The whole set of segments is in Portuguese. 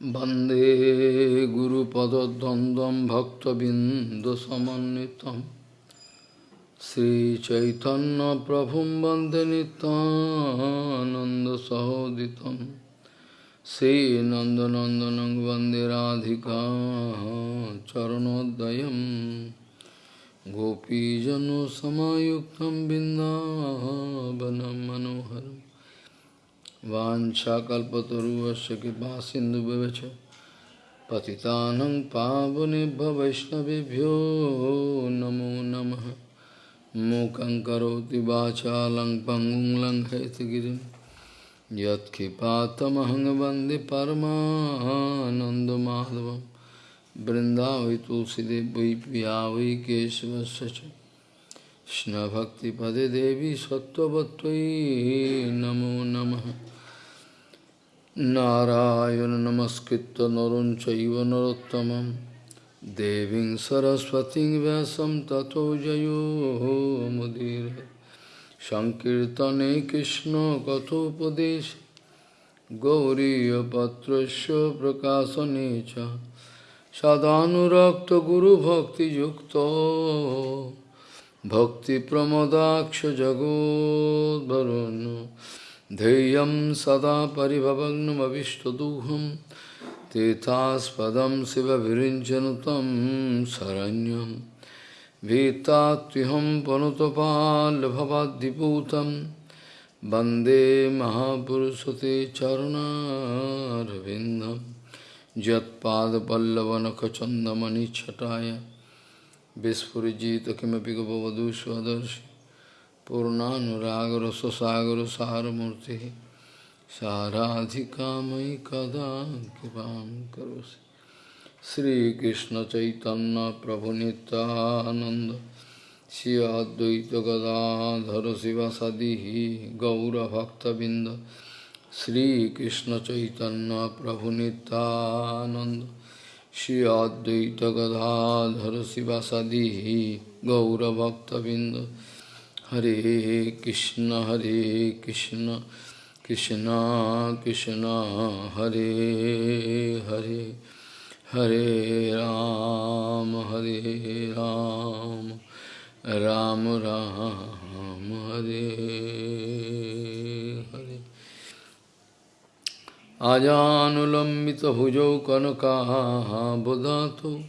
वंदे गुरुपदद्वन्द्वं भक्तबिन्दुसमन्वितं श्रीचैतन्यप्रभुं वंदे नितानन्दसहोदितं श्रीनन्दनन्दनं वंदे राधिका चरणोदयं गोपीजनसमायुक्तं बिन्दावनं मनोहरम् वाञ्छाकल्पतरुवस्य कृपा सिन्धुभ्यश्च पतितानं पावनेभ्य वैष्णवेभ्यो नमो नमः। मूकं करोति वाचालं पङ्गुं लङ्घयतगिरिं यत्कृपातमहं वंदे परमानन्दमाधवं। वै केशवस्य च। कृष्णभक्तिपदे देवी सत्त्ववत्त्वयि नमो नमः। नारायण नमस्कृत्य नरं चैव देवीं सरस्वतीं व्यासं ततो जयो मुदीर। सङ्कीर्तने कृष्णकथोपदेश गौरीयपत्रस्य प्रकाशने च। सदानुरक्तगुरुभक्तियुक्तो। भक्तिप्रमदाक्षजगोद्वरुन् ध्येयं सदा परिभवग्नमविष्टदुहं, तीर्थास्पदं शिवभिरिञ्चन तं शरण्यं। भीतात्युहं पनुतपाल्भवाद्दिपूतं वंदे महापुरुषते चरुणारविन्दं। यत्पादपल्लवनखचन्दमणिच्छटाय विस्फुजित किमपि गपवधू स्वदर्शि पूर्णानुरागर स्वसागर सारमूर्ति साराधिका मयि कदा कृपा करोसि। श्रीकृष्ण चैतन्य प्रभु नित्यानंद श्री अद्वैत गदाधर शिवसदी गौरभक्तबिंद श्रीकृष्ण चैतन्य प्रभु नित्यानंद श्री अद्वैत गदाधर शिवासादि गौरभक्तबिंद हरे कृष्ण हरे कृष्ण कृष्ण कृष्ण, हरे हरे हरे राम हरे राम राम राम, हरे हरे। आजानुलंबित आजानुलम्बितभुजौ कनकाबुधातु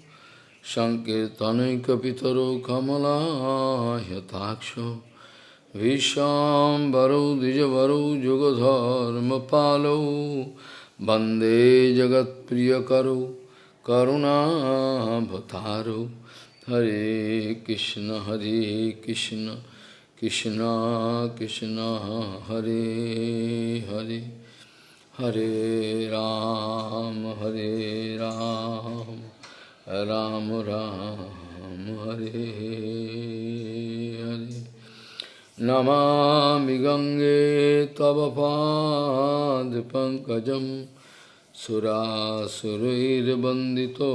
सङ्कीर्तनैकपितरो कमलायताक्षो। विशाम्बरौ द्विजवरौ जुगधर्मपालौ वंदे जगत्प्रियकरौ करुणाभतारौ हरे कृष्ण हरे कृष्ण कृष्ण कृष्ण, हरे हरे। हरे राम हरे राम राम राम, हरे हरे। नमामि गङ्गे तव पादपङ्कजं सुरासुरैर्वन्दितो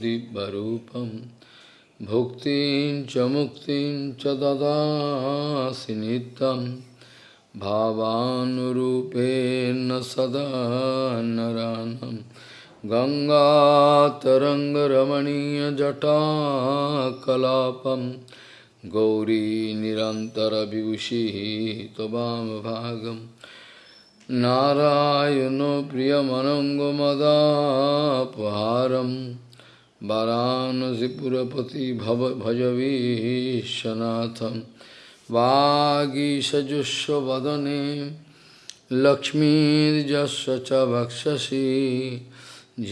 दिव्यरूपं। भुक्तिं च मुक्तिं च ददासि नित्यम् भावानुरूपेण सदा नरानं। गङ्गातरङ्गरमणीयजटाकलापं। गौरी निरन्तरविभूषिः त्ववामभागं नारायणो प्रियमनङ्गमदापहारं वरानसिपुरपति भव भजवीशनाथम् वागीषजुष्वदने लक्ष्मीर्जस्य च वक्षसि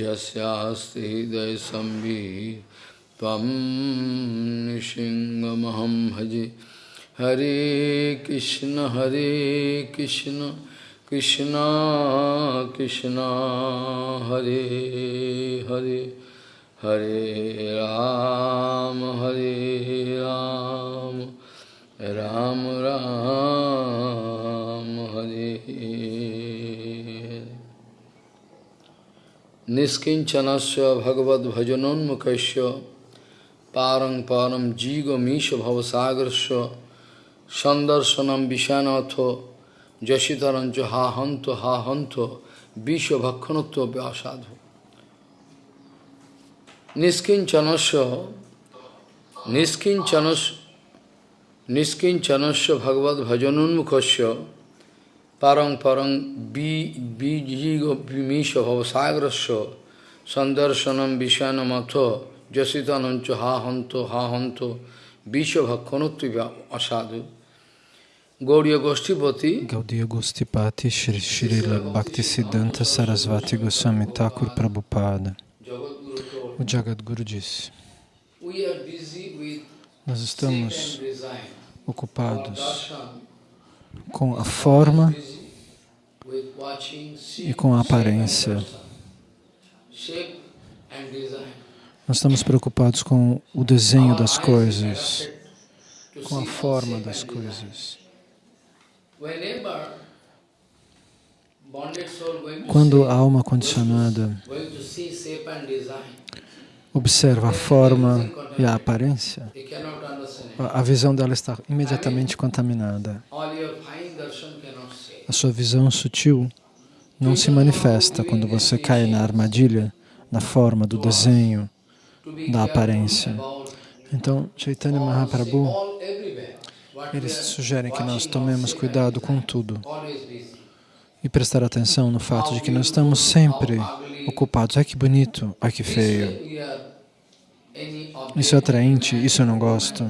यस्यास्ति हृदयसंवि त्वं निशिङ्गमहं भजे। हरे कृष्ण हरे कृष्ण कृष्ण कृष्ण, हरे हरे हरे राम हरे राम राम राम, हरे। পারং পরম জিগ মিশ ভবসাগরস্য সন্দর্শনম বিষানথ যশিতরঞ্চ হা হন্ত হা হন্ত বিষ ভক্ষণত্ব অসাধু নিষ্কিঞ্চনস্য নিষ্কিঞ্চনস নিষ্কিঞ্চনস্য ভগবত ভজনোন্মুখস্য পারং পরং বিজিগ বিমিষ ভবসাগরস্য সন্দর্শনম বিষানমথ Sandarsanam Vishanamatha Jasitanancha Hahanto Hahanto Vishwabhakhanotva Asadu. Gaudiya Goshtipati Gaudiya Gostipati Shri Srila Bhaktisiddhanta Sarasvati Goswami Thakur Prabhupada O Jagadguru disse Nós estamos ocupados com a forma e com a aparência. Nós estamos preocupados com o desenho das coisas, com a forma das coisas. Quando a alma condicionada observa a forma e a aparência, a visão dela está imediatamente contaminada. A sua visão sutil não se manifesta quando você cai na armadilha, na forma do desenho, da aparência. Então, Chaitanya Mahaprabhu eles sugerem que nós tomemos cuidado com tudo e prestar atenção no fato de que nós estamos sempre ocupados. Ai que bonito, ai que feio. Isso é atraente, isso eu não gosto.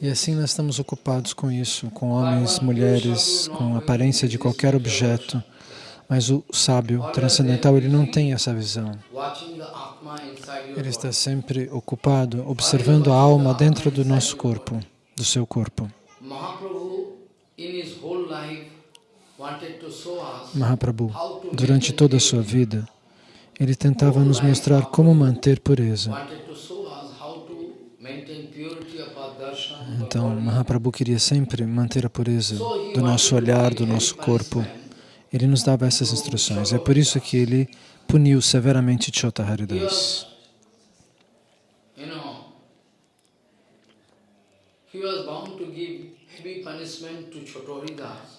E assim nós estamos ocupados com isso, com homens, mulheres, com aparência de qualquer objeto. Mas o sábio transcendental, ele não tem essa visão. Ele está sempre ocupado, observando a alma dentro do nosso corpo, do seu corpo. Mahaprabhu, durante toda a sua vida, ele tentava nos mostrar como manter pureza. Então, Mahaprabhu queria sempre manter a pureza do nosso olhar, do nosso corpo. Ele nos dava essas instruções. É por isso que ele puniu severamente Chota Haridas.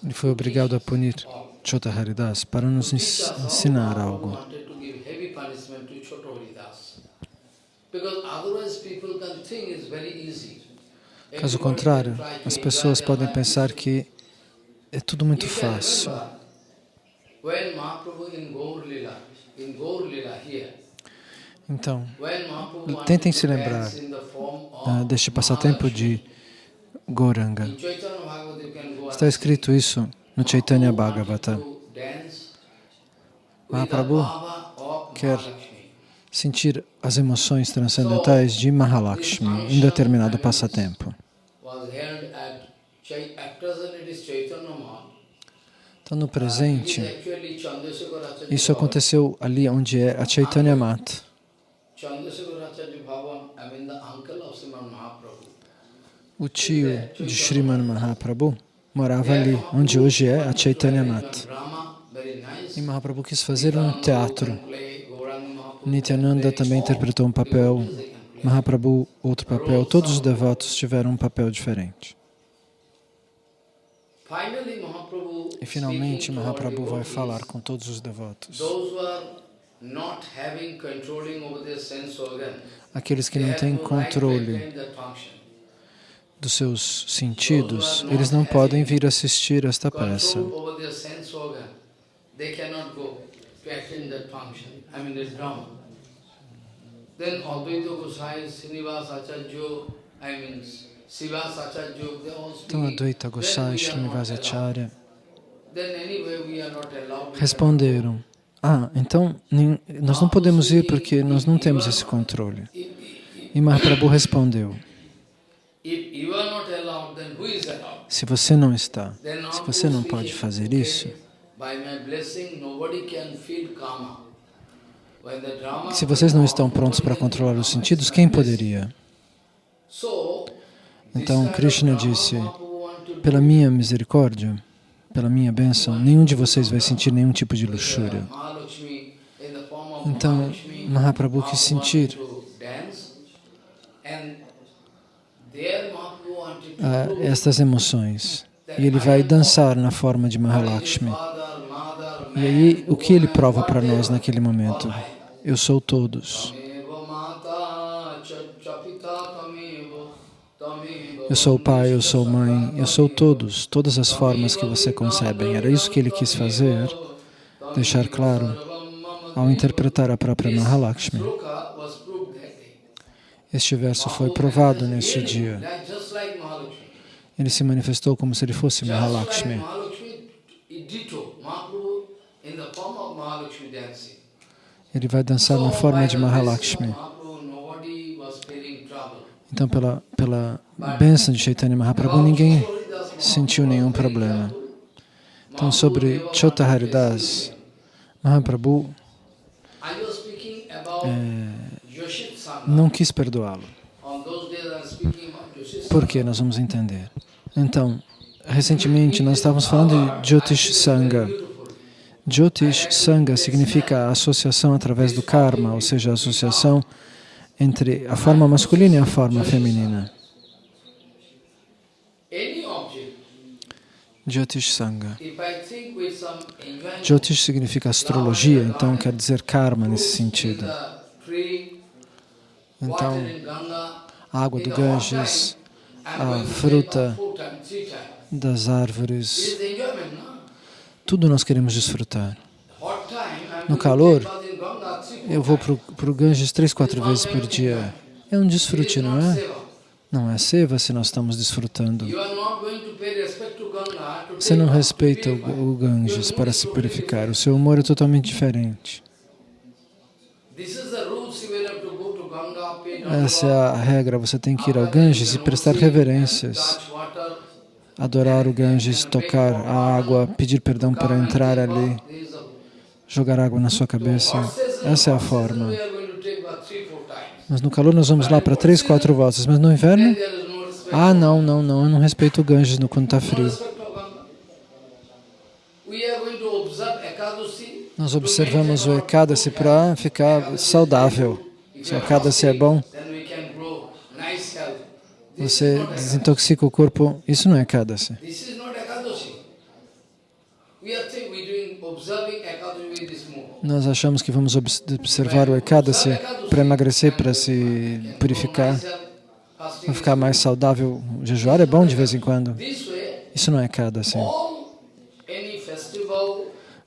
Ele foi obrigado a punir Chota Haridas para nos ensinar algo. Caso contrário, as pessoas podem pensar que é tudo muito fácil. Então, tentem se lembrar uh, deste passatempo de Goranga. Está escrito isso no Chaitanya Bhagavata. Mahaprabhu quer sentir as emoções transcendentais de Mahalakshmi em determinado passatempo. Então, no presente, isso aconteceu ali onde é a Chaitanya Mata. O tio de Sriman Mahaprabhu morava ali, onde hoje é a Chaitanya Mata. E Mahaprabhu quis fazer um teatro. Nityananda também interpretou um papel, Mahaprabhu outro papel, todos os devotos tiveram um papel diferente. E finalmente Mahaprabhu vai falar com todos os devotos. Aqueles que não têm controle dos seus sentidos, eles não podem vir assistir esta peça. Then Advaita Gosai, Srinivas Acharya, I mean, então, Advaita Gosai e Srinivasacharya responderam, ah, então nós não podemos ir porque nós não temos esse controle. E Mahaprabhu respondeu, se você não está, se você não pode fazer isso, se vocês não estão prontos para controlar os sentidos, quem poderia? Então Krishna disse, pela minha misericórdia, pela minha bênção, nenhum de vocês vai sentir nenhum tipo de luxúria. Então, Mahaprabhu quis sentir uh, estas emoções. E ele vai dançar na forma de Mahalakshmi. E aí, o que ele prova para nós naquele momento? Eu sou todos. Eu sou pai, eu sou mãe, eu sou todos, todas as formas que você concebem. Era isso que ele quis fazer, deixar claro ao interpretar a própria Mahalakshmi. Este verso foi provado neste dia. Ele se manifestou como se ele fosse Mahalakshmi. Ele vai dançar na forma de Mahalakshmi. Então, pela, pela bênção de Chaitanya Mahaprabhu, ninguém sentiu nenhum problema. Então, sobre Chota Haridas, Mahaprabhu é, não quis perdoá-lo. Por que? Nós vamos entender. Então, recentemente nós estávamos falando de Jyotish Sangha. Jyotish Sangha significa associação através do karma, ou seja, associação entre a forma masculina e a forma feminina. Jyotish Sangha. Jyotish significa astrologia, então quer dizer karma nesse sentido. Então, a água do Ganges, a fruta das árvores, tudo nós queremos desfrutar. No calor, eu vou para o Ganges três, quatro vezes por dia. É um desfrute, não é? Não é seva se nós estamos desfrutando. Você não respeita o, Ganges para se purificar. O seu humor é totalmente diferente. Essa é a regra. Você tem que ir ao Ganges e prestar reverências. Adorar o Ganges, tocar a água, pedir perdão para entrar ali, jogar água na sua cabeça. Essa é a forma. Mas no calor nós vamos lá para três, quatro voltas. Mas no inverno? Ah, não, não, não. Eu não respeito o Ganges quando está frio. Nós observamos o Ekadasi para ficar saudável. Se o Ekadasi é bom, você desintoxica o corpo. Isso não é Ekadasi. Nós achamos que vamos observar o Ekadasi para emagrecer, para se purificar, para ficar mais saudável. Jejuar é bom de vez em quando. Isso não é Ekadasi.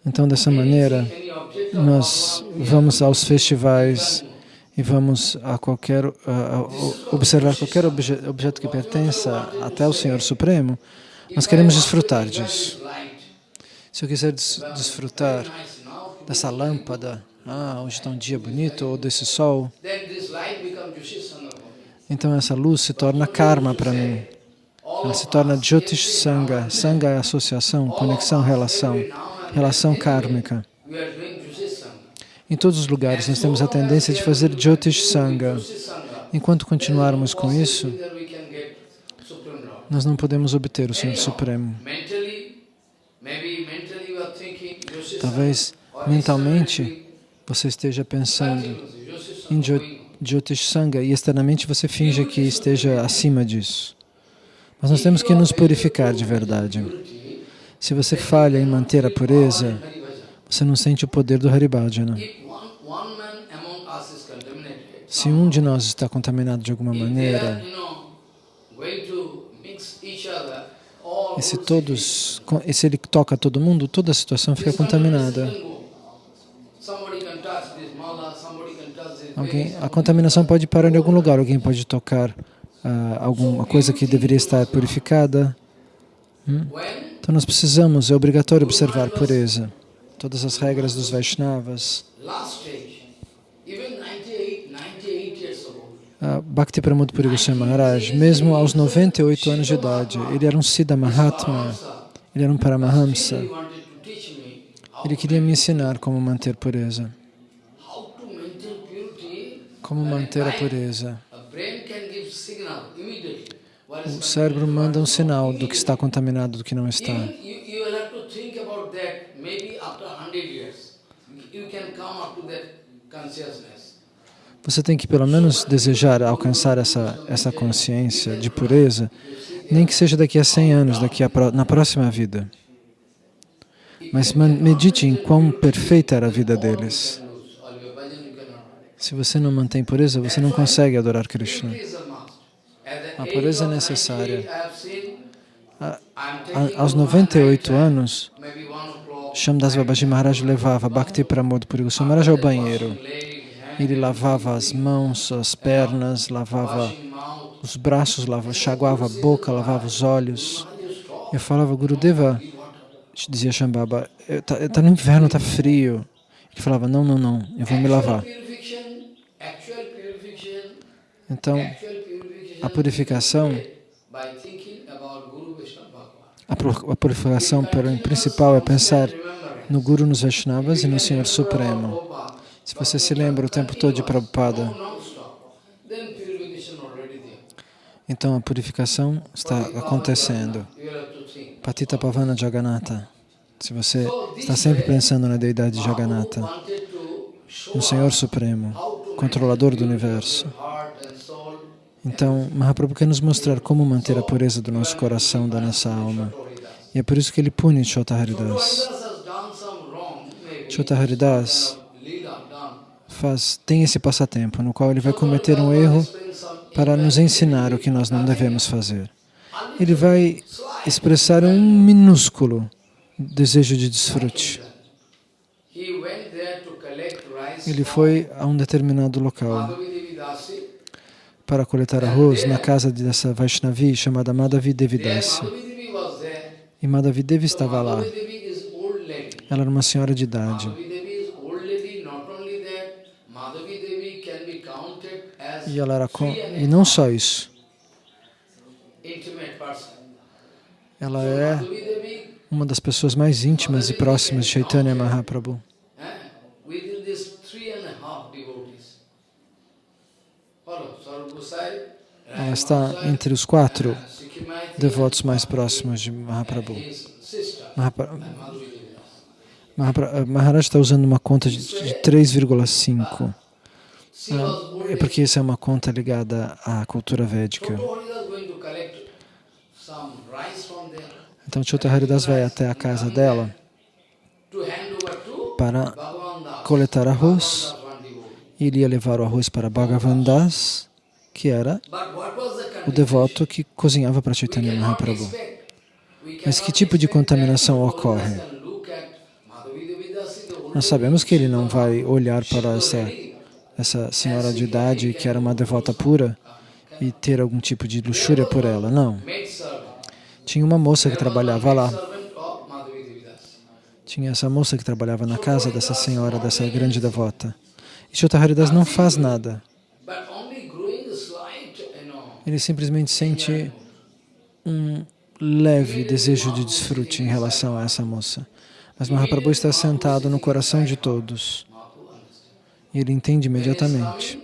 Então, dessa maneira, nós vamos aos festivais e vamos a qualquer, a, observar qualquer obje, objeto que pertença até o Senhor Supremo, nós queremos desfrutar disso. Se eu quiser des desfrutar dessa lâmpada, ah, hoje está um dia bonito, ou desse sol, então essa luz se torna karma para mim. Ela se torna Jyotish Sangha. Sangha é associação, conexão, relação, relação kármica. Em todos os lugares nós temos a tendência de fazer Jyotish Sangha. Enquanto continuarmos com isso, nós não podemos obter o Senhor Supremo. Talvez mentalmente você esteja pensando em Jyotish Sangha e externamente você finge que esteja acima disso. Mas nós temos que nos purificar de verdade. Se você falha em manter a pureza, você não sente o poder do Haribhajana. Se um de nós está contaminado de alguma maneira, e se todos, e se ele toca todo mundo, toda a situação fica contaminada. Alguém, a contaminação pode parar em algum lugar, alguém pode tocar uh, alguma coisa que deveria estar purificada. Hum? Então nós precisamos, é obrigatório observar pureza. Todas as regras dos Vaishnavas. Uh, Bhakti Pramod Puri Maharaj, mesmo aos 98 anos de idade, ele era um Siddha Mahatma, ele era um Paramahamsa. Ele queria me ensinar como manter pureza. Como manter a pureza. O cérebro manda um sinal do que está contaminado, do que não está. Você tem que pelo menos desejar alcançar essa, essa consciência de pureza, nem que seja daqui a 100 anos, daqui a, na próxima vida. Mas medite em quão perfeita era a vida deles. Se você não mantém pureza, você não consegue adorar Krishna. A pureza é necessária. 98, I have seen, A- a- Aos over 98 night time, anos, Shamdas Babaji Maharaj levava Bhakti Pramod Puri Maharaj ao banheiro. Ele lavava as mãos, as pernas, lavava os braços, lavava, chaguava a boca, lavava os olhos. Eu falava, Gurudeva, dizia Shambhava, está tá no inverno, está frio. Ele falava, não, não, não, eu vou me lavar. Então, a purificação, a pu- a purificação principal é pensar no Guru, nos Vaishnavas e no Senhor Supremo. Se você se lembra o tempo todo de Prabhupada, então a purificação está acontecendo. Patita Pavana Jagannatha. Se você está sempre pensando na deidade Jagannatha, no Senhor Supremo, controlador do universo. Então, Mahaprabhu quer nos mostrar como manter a pureza do nosso coração, da nossa alma. E é por isso que ele pune Chota Haridas. Chota Haridas. Faz, tem esse passatempo no qual ele vai cometer um erro para nos ensinar o que nós não devemos fazer. Ele vai expressar um minúsculo desejo de desfrute. Ele foi a um determinado local para coletar arroz na casa dessa Vaishnavi chamada Madhavi Devidasi. E Madhavi Devi estava lá. Ela era uma senhora de idade. E ela era com... E não só isso. Ela é uma das pessoas mais íntimas e próximas de Chaitanya Mahaprabhu. Ela está entre os quatro Sikhimaiti, devotos mais próximos de Mahaprabhu. Mahapra- eh, Maharaj está usando uma conta de de 3,5. É porque essa é uma conta ligada à cultura védica. Então Chota Haridas vai até a casa dela para coletar arroz. Iria levar o arroz para Bhagavan Das, que era o devoto que cozinhava para Chaitanya Mahaprabhu. Mas que tipo de contaminação ocorre? Nós sabemos que ele não vai olhar para essa. Essa senhora de idade que era uma devota pura e ter algum tipo de luxúria por ela. Não. Tinha uma moça que trabalhava lá. Tinha essa moça que trabalhava na casa dessa senhora, dessa grande devota. E Chota Haridas não faz nada. Ele simplesmente sente um leve desejo de desfrute em relação a essa moça. Mas Mahaprabhu está sentado no coração de todos. Ele entende imediatamente.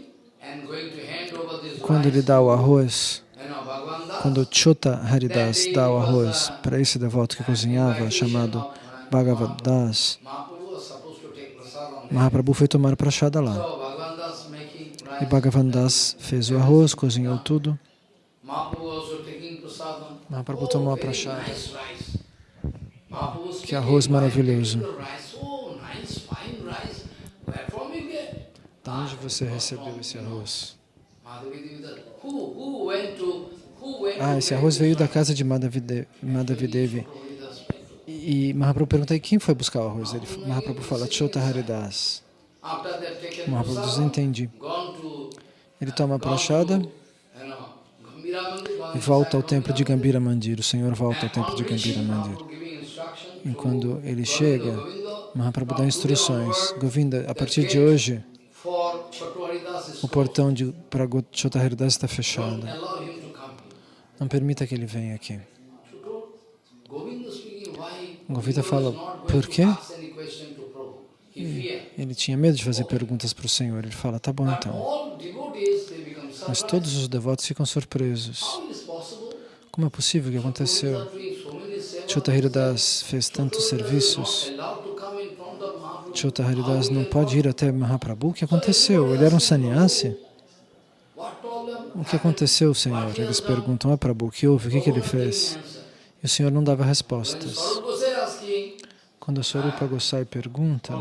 Quando ele dá o arroz, quando Chota Haridas dá o arroz para esse devoto que cozinhava, chamado Bhagavad Das, Mahaprabhu foi tomar prachada lá. E. Bhagavan Das fez o arroz, cozinhou tudo. Mahaprabhu tomou a prachada. Que arroz speaking, "Why maravilhoso." Da onde você recebeu esse arroz? Ah, esse arroz veio da casa de Madhavi Madhavi Devi. Madhavi Das went to- E Mahaprabhu pergunta, quem foi buscar o arroz? Ele, Mahaprabhu fala, Chota Haridas. Mahaprabhu diz, entendi. Ele toma a prachada e volta ao templo de Gambira Mandir. O Senhor volta ao templo de Gambira Mandir. E quando ele chega, Mahaprabhu dá instruções. Govinda, a partir de hoje, o portão de, para Chota Haridas está fechado. Não permita que ele venha aqui. Govinda fala, por quê? feared. Ele tinha medo de fazer perguntas para o Senhor. Ele fala, tá bom então. Mas todos os devotos ficam surpresos. Como é possível que aconteceu? Chota Haridas fez tantos serviços. not allowed to come in front Chota Haridas não pode ir até Mahaprabhu. O que aconteceu? Ele era um sannyasi? O que aconteceu, Senhor? Eles perguntam a Prabhu o que houve, o que, que ele fez? E o Senhor não dava respostas. Quando a Swarupa Gosai pergunta.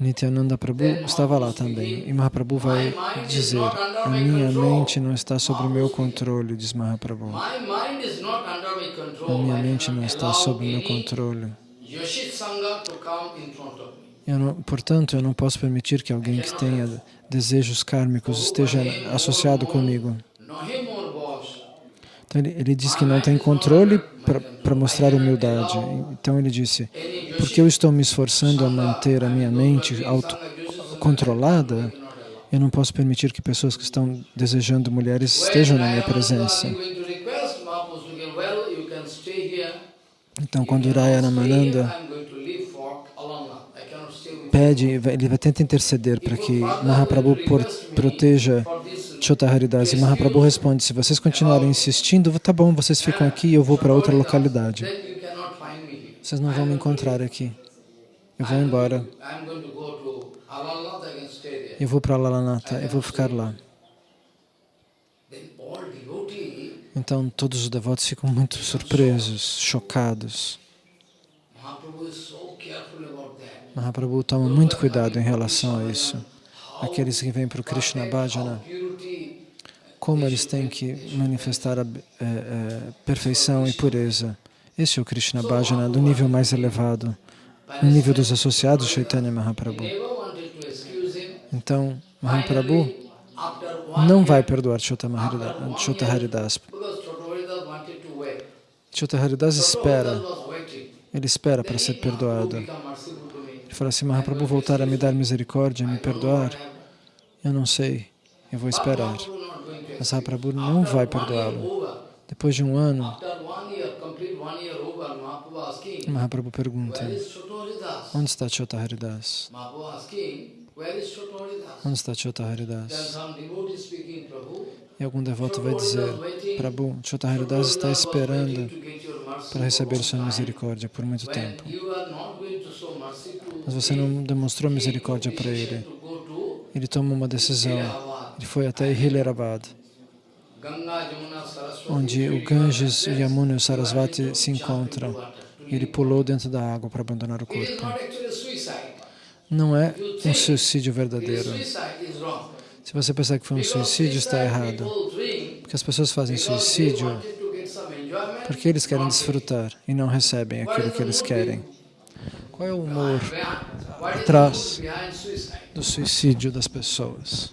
Nityananda Prabhu estava lá também. E Mahaprabhu vai dizer, a minha mente não está sob o meu controle, diz Mahaprabhu. A minha mente não está sob o meu controle. Eu não, portanto, eu não posso permitir que alguém que tenha desejos kármicos esteja associado comigo. Boss. Então ele, ele diz que não tem controle para mostrar humildade. Então ele disse, porque eu estou me esforçando a manter a minha mente autocontrolada, eu não posso permitir que pessoas que estão desejando mulheres estejam na minha presença. going to request Mahaprabhu again, well, you can stay here. Então, quando You can Raya stay here. Ramananda I'm going to leave for Alanga. I cannot stay with you. pede, ele vai tentar interceder para que Mahaprabhu proteja Chota Haridas. E Mahaprabhu responde, se vocês continuarem insistindo, tá bom, vocês ficam aqui e eu vou para outra localidade. Vocês não vão me encontrar aqui. Eu vou embora. Eu vou para Lalanata, eu vou ficar lá. Then all devotees, Então todos os devotos ficam muito surpresos, chocados. Mahaprabhu toma muito cuidado em relação a isso. Aqueles que vêm para o Krishna Bhajana, como eles têm que manifestar a eh, eh, perfeição e pureza. Esse é o Krishna Bhajana do nível mais elevado, no nível dos associados Chaitanya Mahaprabhu. Então, Mahaprabhu não vai perdoar Chota Haridas. Chota Haridas espera, ele espera para ser perdoado. Ele fala assim, Mahaprabhu voltar a me dar misericórdia, me perdoar, eu não sei, eu vou esperar. Mas Mahaprabhu não vai perdoá-lo. Depois de um ano, Mahaprabhu pergunta, onde está Chota Haridas? Onde está Chota Then Haridas? some devotee speaking, Prabhu, E algum devoto vai dizer, Prabhu, Chota Haridas está esperando para receber sua misericórdia por muito tempo. Mas você não demonstrou misericórdia para ele. Ele tomou uma decisão. Ele foi até Hilarabad, onde o Ganges, o Yamuna e o Sarasvati se encontram. Ele pulou dentro da água para abandonar o corpo. Não é um suicídio verdadeiro. Se você pensar que foi um suicídio, está errado. Porque as pessoas fazem suicídio porque eles querem desfrutar e não recebem aquilo que eles querem. Qual é o humor atrás do suicídio das pessoas?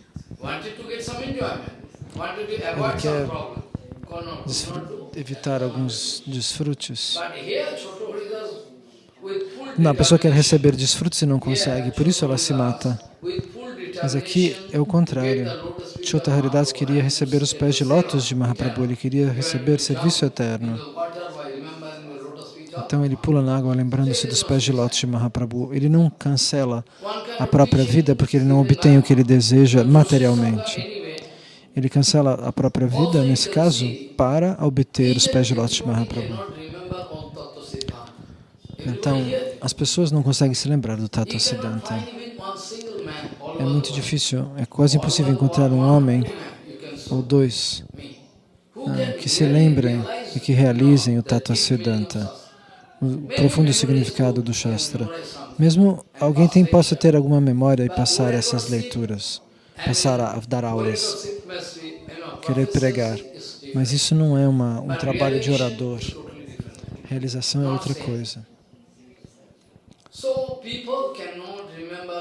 Ele quer evitar alguns desfrutes. Não, a pessoa quer receber desfrutos e não consegue, por isso ela se mata. Mas aqui é o contrário. Chota Haridas queria receber os pés de lótus de Mahaprabhu, ele queria receber serviço eterno. Então ele pula na água lembrando-se dos pés de lótus de Mahaprabhu. Ele não cancela a própria vida porque ele não obtém o que ele deseja materialmente. Ele cancela a própria vida, nesse caso, para obter os pés de lótus de Mahaprabhu. Cannot remember all Tattva Siddhanta. Então, as pessoas não conseguem se lembrar do cannot Siddhanta. É muito difícil, é quase impossível encontrar um homem ou dois ah, que se lembrem e que realizem o of Siddhanta, o profundo significado do Shastra. Mesmo alguém tem, possa ter alguma memória e passar essas leituras, passar a dar aulas, querer pregar. Mas isso não é uma, um trabalho de orador. Realização é outra coisa.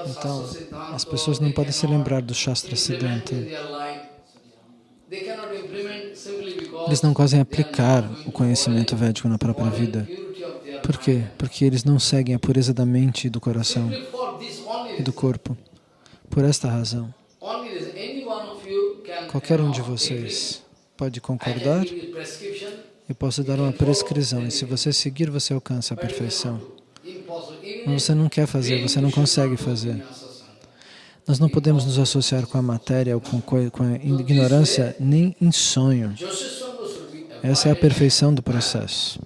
Então, as pessoas não podem se lembrar do Shastra Siddhanta. Eles não conseguem aplicar o to conhecimento védico na própria vida. Por quê? Porque eles não seguem a pureza da mente e do coração e do corpo. Por esta razão, qualquer um de vocês pode concordar can give you prescription, e posso dar uma prescrição. E se você seguir, você alcança a perfeição. cannot do. Impossible. Even Mas você não quer fazer, você não consegue fazer. Nós não podemos nos associar com a matéria ou com, com a ignorância nem em sonho. Essa é a perfeição do processo.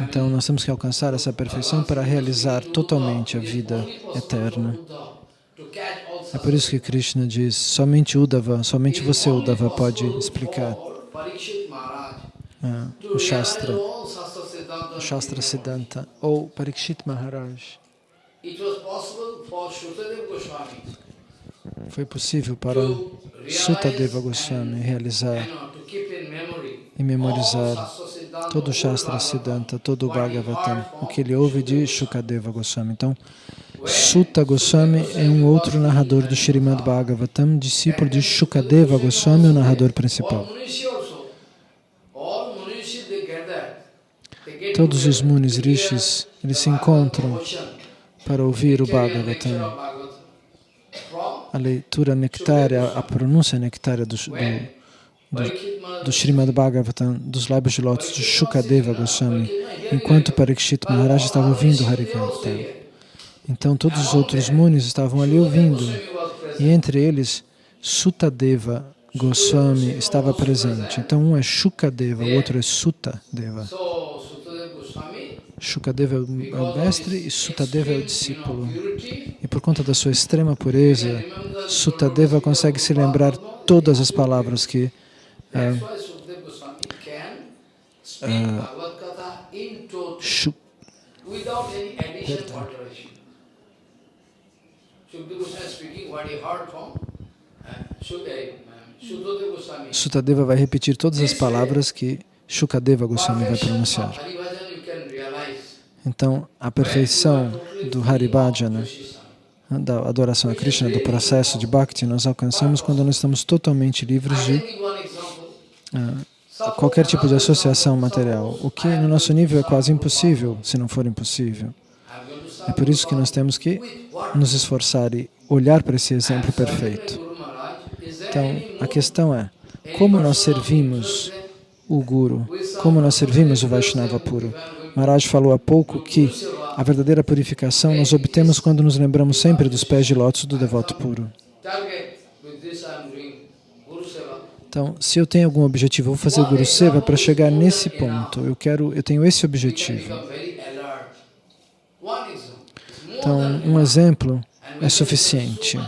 Então, nós temos que alcançar essa perfeição para realizar totalmente a vida eterna. É por isso que Krishna diz, somente Uddhava, somente você, Uddhava, pode explicar. uh, o Shastra, Shastra Siddhanta, ou Parikshit Maharaj. Foi possível para Sutadeva Goswami realizar e memorizar todo o Shastra Siddhanta, todo o Bhagavatam, o que ele ouve de Shukadeva Goswami. Então, Sutta Goswami é um outro narrador do Srimad Bhagavatam, discípulo de Shukadeva Goswami, o narrador principal. Todos os Munis Rishis, eles se encontram para ouvir o Bhagavatam. A leitura nectária, a pronúncia nectária do, do, do, do Srimad Bhagavatam, dos lábios de lótus de Shukadeva Goswami, enquanto Parikshit Maharaj estava ouvindo Harikirtan. Então todos os outros Munis estavam ali ouvindo, e entre eles Sutadeva Goswami estava presente. Então um é Shukadeva, o outro é Sutadeva. Shukadeva é o mestre e Sutadeva é o discípulo. E por conta da sua extrema pureza, Sutadeva consegue se lembrar todas as palavras que uh, uh, Shuk, Sutadeva vai repetir todas as palavras que Shukadeva Goswami vai pronunciar. Então, a perfeição do Haribhajana, da adoração a Krishna, do processo de Bhakti, nós alcançamos quando nós estamos totalmente livres de uh, qualquer tipo de associação material, o que no nosso nível é quase impossível, se não for impossível. É por isso que nós temos que nos esforçar e olhar para esse exemplo perfeito. Então, a questão é, como nós servimos o Guru, como nós servimos o Vaishnava puro? Maharaj falou há pouco que a verdadeira purificação nós obtemos quando nos lembramos sempre dos pés de lótus do devoto puro. Então, se eu tenho algum objetivo, eu vou fazer Guru Seva para chegar nesse ponto. Eu quero, eu tenho esse objetivo. Então, um exemplo é suficiente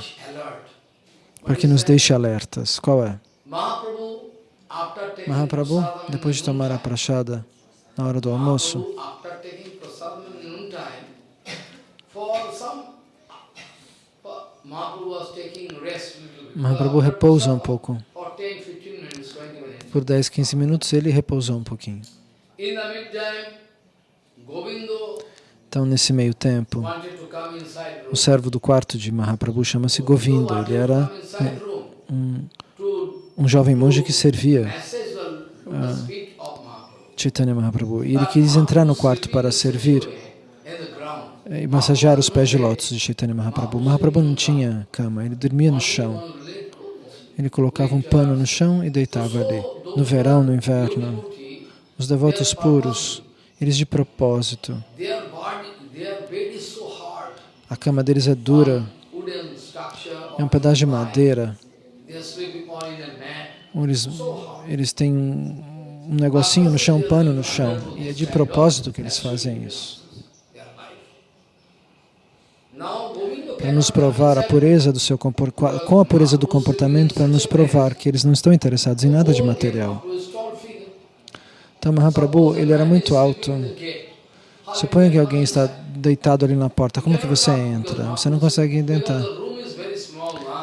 para que nos deixe alertas. Qual é? Mahaprabhu, depois de tomar a prachada, na hora do almoço. Mahaprabhu repousa um pouco. Por 10, 15 minutos ele repousou um pouquinho. Então, nesse meio tempo, o servo do quarto de Mahaprabhu chama-se Govinda. Ele era um, um, um jovem monge que servia Chaitanya Mahaprabhu. E ele quis entrar no quarto para servir e massagear os pés de lótus de Chaitanya Mahaprabhu. Mahaprabhu não tinha cama, ele dormia no chão. Ele colocava um pano no chão e deitava ali. No verão, no inverno, os devotos puros, eles de propósito. A cama deles é dura, é um pedaço de madeira. Eles, eles têm um negocinho no chão, um pano no chão. E é de propósito que eles fazem isso. Para nos provar a pureza do seu com a pureza do comportamento, para nos provar que eles não estão interessados em nada de material. Então Mahaprabhu, ele era muito alto. Suponha que alguém está deitado ali na porta, como que você entra? Você não consegue entrar.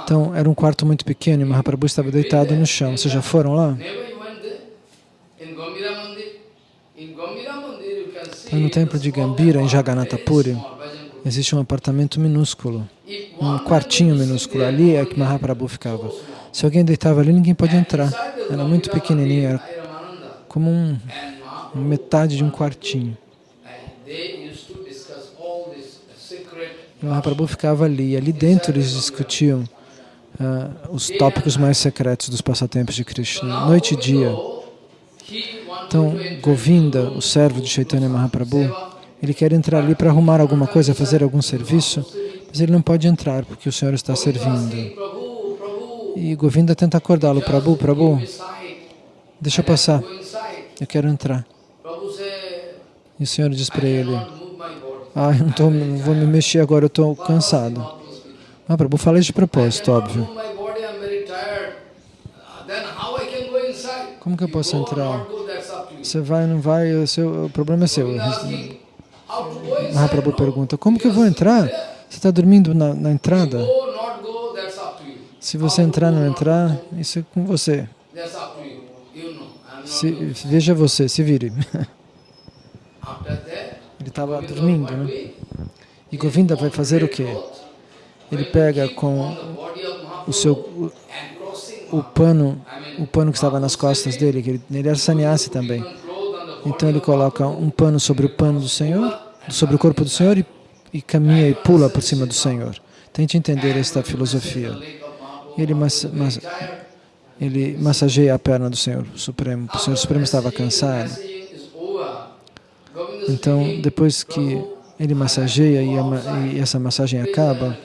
Então, era um quarto muito pequeno e Mahaprabhu estava deitado no chão. Vocês já foram lá? No templo de Gambira, em Jagannatha Puri, existe um apartamento minúsculo, um quartinho minúsculo. Ali é que Mahaprabhu ficava. Se alguém deitava ali, ninguém pode entrar. Era muito pequenininho, era como um, metade de um quartinho. Mahaprabhu ficava ali. Ali dentro eles discutiam uh, os tópicos mais secretos dos passatempos de Krishna, noite e dia. Então, Govinda, o servo de Chaitanya Mahaprabhu, ele quer entrar ali para arrumar alguma coisa, fazer algum serviço, mas ele não pode entrar porque o Senhor está servindo. E Govinda tenta acordá-lo, Prabhu, Prabhu, deixa eu passar, eu quero entrar. E o Senhor diz para ele, ah, eu não, tô, não vou me mexer agora, eu estou cansado. Ah, Prabhu, fala isso de propósito, óbvio. Como que eu posso entrar? Você vai, não vai, o, seu, o problema é seu. Mahaprabhu pergunta, como que eu vou entrar? Você está dormindo na, na entrada? Se você entrar ou não entrar, isso é com você. Se, veja você, se vire. Ele estava dormindo, né? E Govinda vai fazer o quê? Ele pega com o seu o, pano, o pano que estava nas costas dele, que ele, ele era sannyasi também. Então ele coloca um pano sobre o pano do Senhor, sobre o corpo do Senhor e, e caminha e pula por cima do Senhor. Tente entender esta filosofia. Ele, mas, mas, ele massageia a perna do Senhor Supremo. O Senhor Supremo estava cansado. Então, depois que ele massageia e, e essa massagem acaba,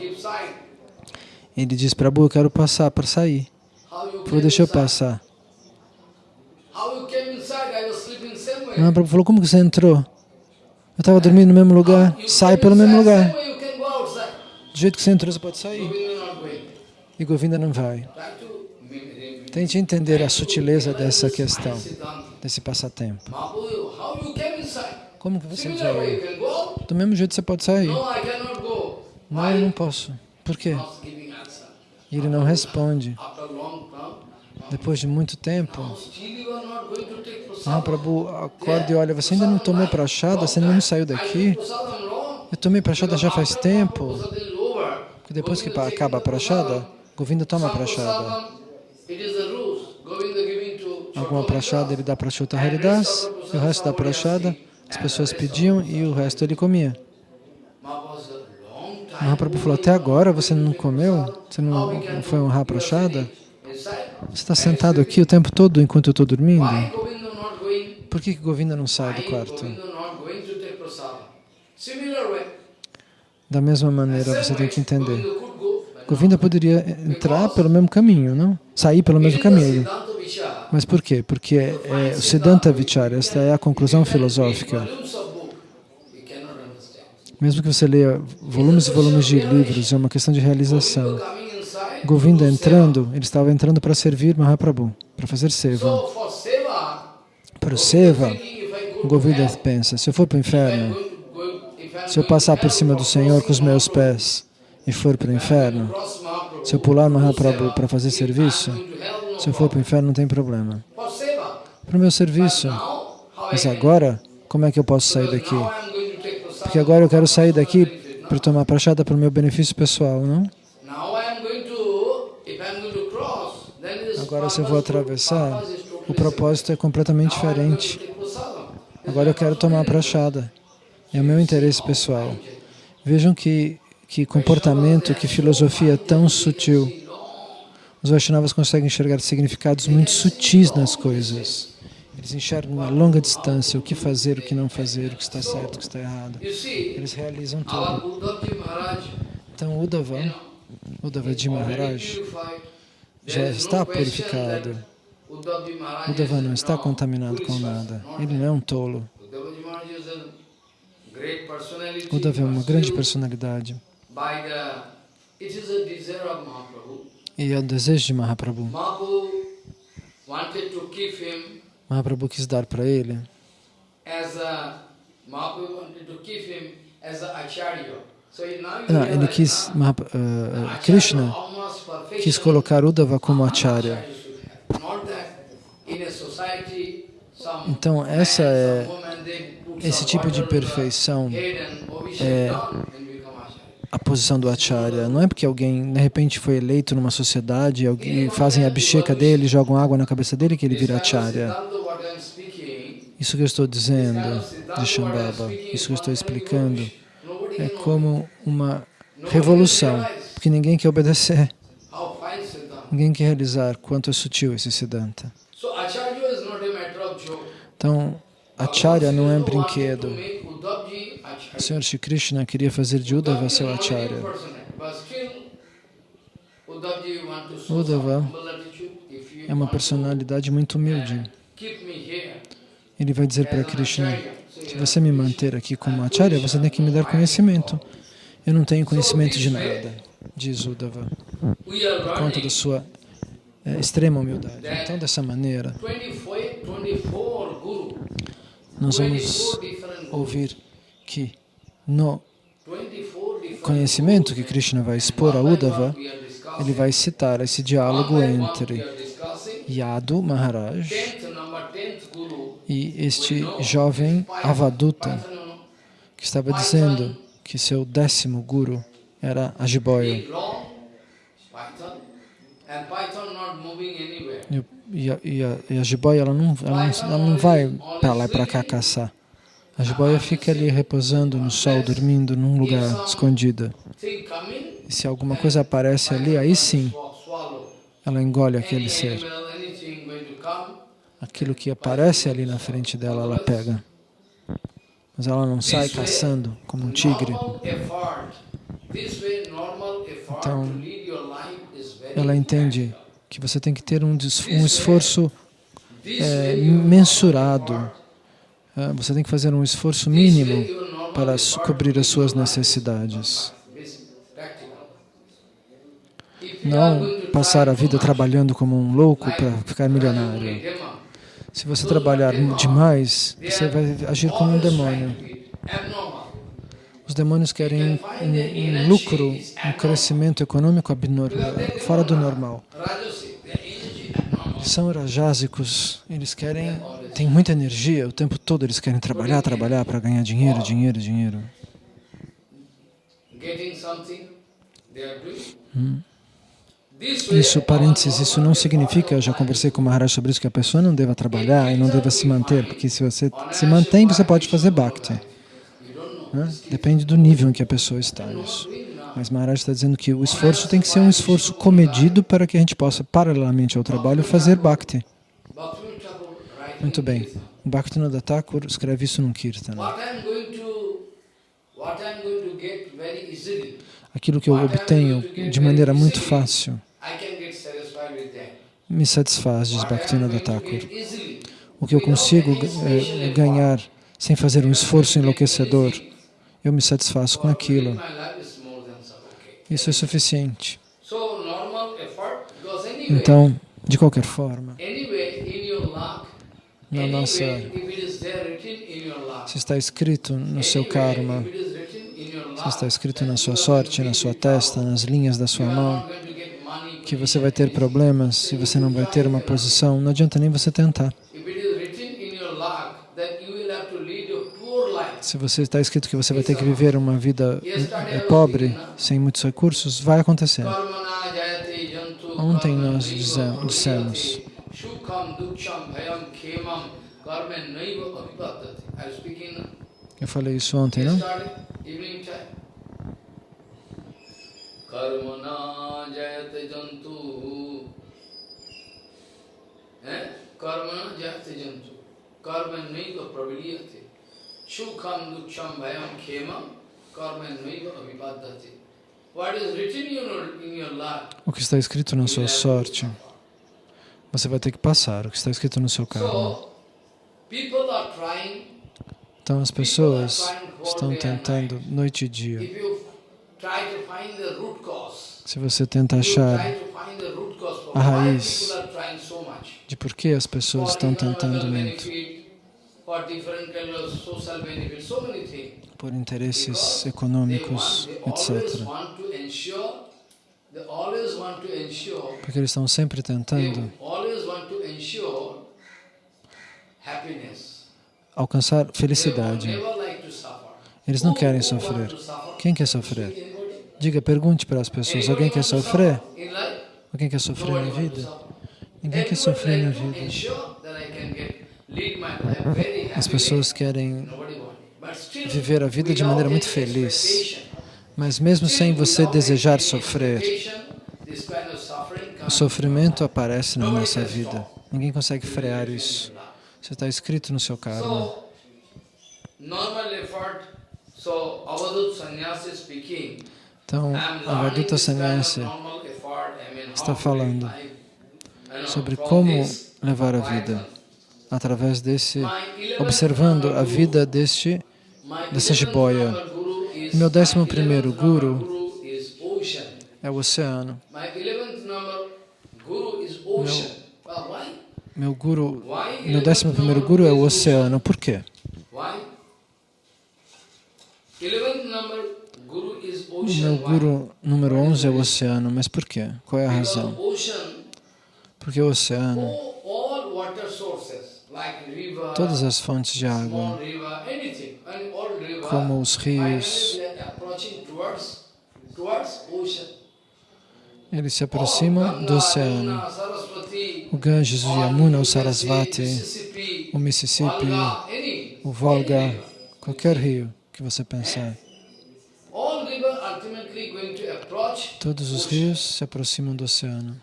ele diz, Prabhu, eu quero passar para sair. Falou, deixa eu passar. Não, Prabhu falou, como que você entrou? Eu estava dormindo no mesmo lugar. Sai pelo mesmo lugar. Do jeito que você entrou, você pode sair. E Govinda não vai. Tente entender a sutileza dessa questão, desse passatempo. Como que você vai? Do mesmo jeito você pode sair. Não, eu não posso. Por quê? E ele não responde. Depois de muito tempo, Mahaprabhu acorda e olha, você ainda não tomou prachada, você ainda não saiu daqui? Eu tomei prachada já faz tempo. Porque depois que acaba a prachada, Govinda toma prachada. Alguma prachada ele dá para Chuta Haridas, e o resto da prachada as pessoas pediam e o resto ele comia. Mahaprabhu falou, até agora você não comeu? Você não foi honrar a prachada? Você está sentado aqui o tempo todo enquanto eu estou dormindo? Por que, que Govinda não sai do quarto? Da mesma maneira, você tem que entender. Govinda poderia entrar pelo mesmo caminho, não? Sair pelo mesmo caminho. Mas por quê? Porque é, é o Siddhanta Vichara, esta é a conclusão filosófica. Mesmo que você leia volumes e volumes de livros, é uma questão de realização. Govinda entrando, ele estava entrando para servir Mahaprabhu, para fazer seva. Para o seva, Govinda pensa, se eu for para o inferno, se eu passar por cima do Senhor com os meus pés e for para o inferno, se eu pular Mahaprabhu para fazer serviço, se eu for para o inferno não tem problema. Para o meu serviço. Mas agora, como é que eu posso sair daqui? Porque agora eu quero sair daqui para tomar prachada para o meu benefício pessoal, não? Agora se eu vou atravessar, o propósito é completamente diferente. Agora eu quero tomar prachada. É o meu interesse pessoal. Vejam que, que comportamento, que filosofia tão sutil. Os Vaishnavas conseguem enxergar significados muito sutis nas coisas. Eles enxergam a longa distância o que fazer, o que não fazer, o que está certo, o que está errado. Eles realizam tudo. Então, Uddhava, Uddhava de Maharaj, já está purificado. Uddhava não está contaminado com nada. Ele não é um tolo. Uddhava é uma grande personalidade. E é o desejo de Mahaprabhu. Mahaprabhu quis dar para ele não, ele quis, uh, Krishna quis colocar Uddhava como acharya. Então, essa é, esse tipo de perfeição é a posição do acharya. Não é porque alguém, de repente, foi eleito numa sociedade, alguém, fazem a bicheca dele, jogam água na cabeça dele, que ele vira acharya. Isso que eu estou dizendo de Shambhava, isso que eu estou explicando, é como uma revolução, porque ninguém quer obedecer. Ninguém quer realizar quanto é sutil esse Siddhanta. Então, Acharya não é brinquedo. O Senhor Shri Krishna queria fazer de Uddhava seu Acharya. Uddhava é uma personalidade muito humilde. Ele vai dizer para Krishna, se você me manter aqui como Acharya, você tem que me dar conhecimento. Eu não tenho conhecimento de nada, diz Uddhava, por conta da sua é, extrema humildade. Então, dessa maneira, nós vamos ouvir que no conhecimento que Krishna vai expor a Uddhava, ele vai citar esse diálogo entre Yadu Maharaj e este jovem Avaduta, que estava dizendo que seu décimo guru era a jiboia. E, a, e, e a jiboia ela não, ela não, ela não vai para lá e para cá caçar. A jiboia fica ali repousando no sol, dormindo num lugar escondida. E se alguma coisa aparece ali, aí sim, ela engole aquele ser. Aquilo que aparece ali na frente dela, ela pega. Mas ela não sai caçando como um tigre. Então, ela entende que você tem que ter um, um esforço é, mensurado. É, você tem que fazer um esforço mínimo para cobrir as suas necessidades. Não passar a vida trabalhando como um louco para ficar milionário. Se você trabalhar demais, você vai agir como um demônio. Os demônios querem um, um lucro, um crescimento econômico abnormal, fora do normal. Eles são rajásicos, eles querem, têm muita energia, o tempo todo eles querem trabalhar, trabalhar para ganhar dinheiro, dinheiro, dinheiro. Hum. Isso, parênteses, isso não significa, eu já conversei com o Maharaj sobre isso, que a pessoa não deva trabalhar e não deva se manter, porque se você se mantém, você pode fazer bhakti. Né? Depende do nível em que a pessoa está. Isso. Mas Maharaj está dizendo que o esforço tem que ser um esforço comedido para que a gente possa, paralelamente ao trabalho, fazer bhakti. Muito bem. O Bhaktivinoda Thakur escreve isso num kirtana. Aquilo que eu obtenho de maneira muito fácil me satisfaz, diz Bhaktivinoda Thakur. O que eu consigo é, ganhar sem fazer um esforço enlouquecedor, eu me satisfaço com aquilo. Isso é suficiente. Então, de qualquer forma, na nossa, se está escrito no seu karma, se está escrito na sua sorte, na sua testa, nas linhas da sua mão, que você vai ter problemas, se você não vai ter uma posição, não adianta nem você tentar. Se você está escrito que você vai ter que viver uma vida é, pobre, sem muitos recursos, vai acontecer. Ontem nós dissemos eu falei isso ontem, não? Karmana jayate jantu Karmana jayate jantu Karma naiva praviliyate Shukham duksham bhayam khemam Karma naiva avipadate O que está escrito na sua sorte, você vai ter que passar. O que está escrito no seu karma. Então as pessoas estão tentando noite e dia. Se você tenta achar a raiz de por que as pessoas estão tentando muito, por interesses econômicos, etc. Porque eles estão sempre tentando alcançar felicidade. Eles não querem sofrer. Quem quer sofrer? Diga, pergunte para as pessoas, alguém quer sofrer? Alguém quer sofrer na vida? Ninguém quer sofrer na vida. As pessoas querem viver a vida de maneira muito feliz. Mas mesmo sem você desejar sofrer, o sofrimento aparece na nossa vida. Ninguém consegue frear isso. Isso está escrito no seu karma. Então, a Vaduta Sannyasi está falando sobre como levar a vida através desse, observando a vida deste, dessa jiboia. Meu décimo primeiro guru é o oceano. Meu, meu guru, meu décimo primeiro guru é o oceano. Por quê? Meu guru número 11 é o oceano, mas por quê? Qual é a razão? Porque o oceano, todas as fontes de água, como os rios, eles se aproximam do oceano. O Ganges, o Yamuna, o Sarasvati, o Mississippi, o Volga, qualquer rio que você pensar. All river ultimately going to approach Todos os rios se aproximam do oceano.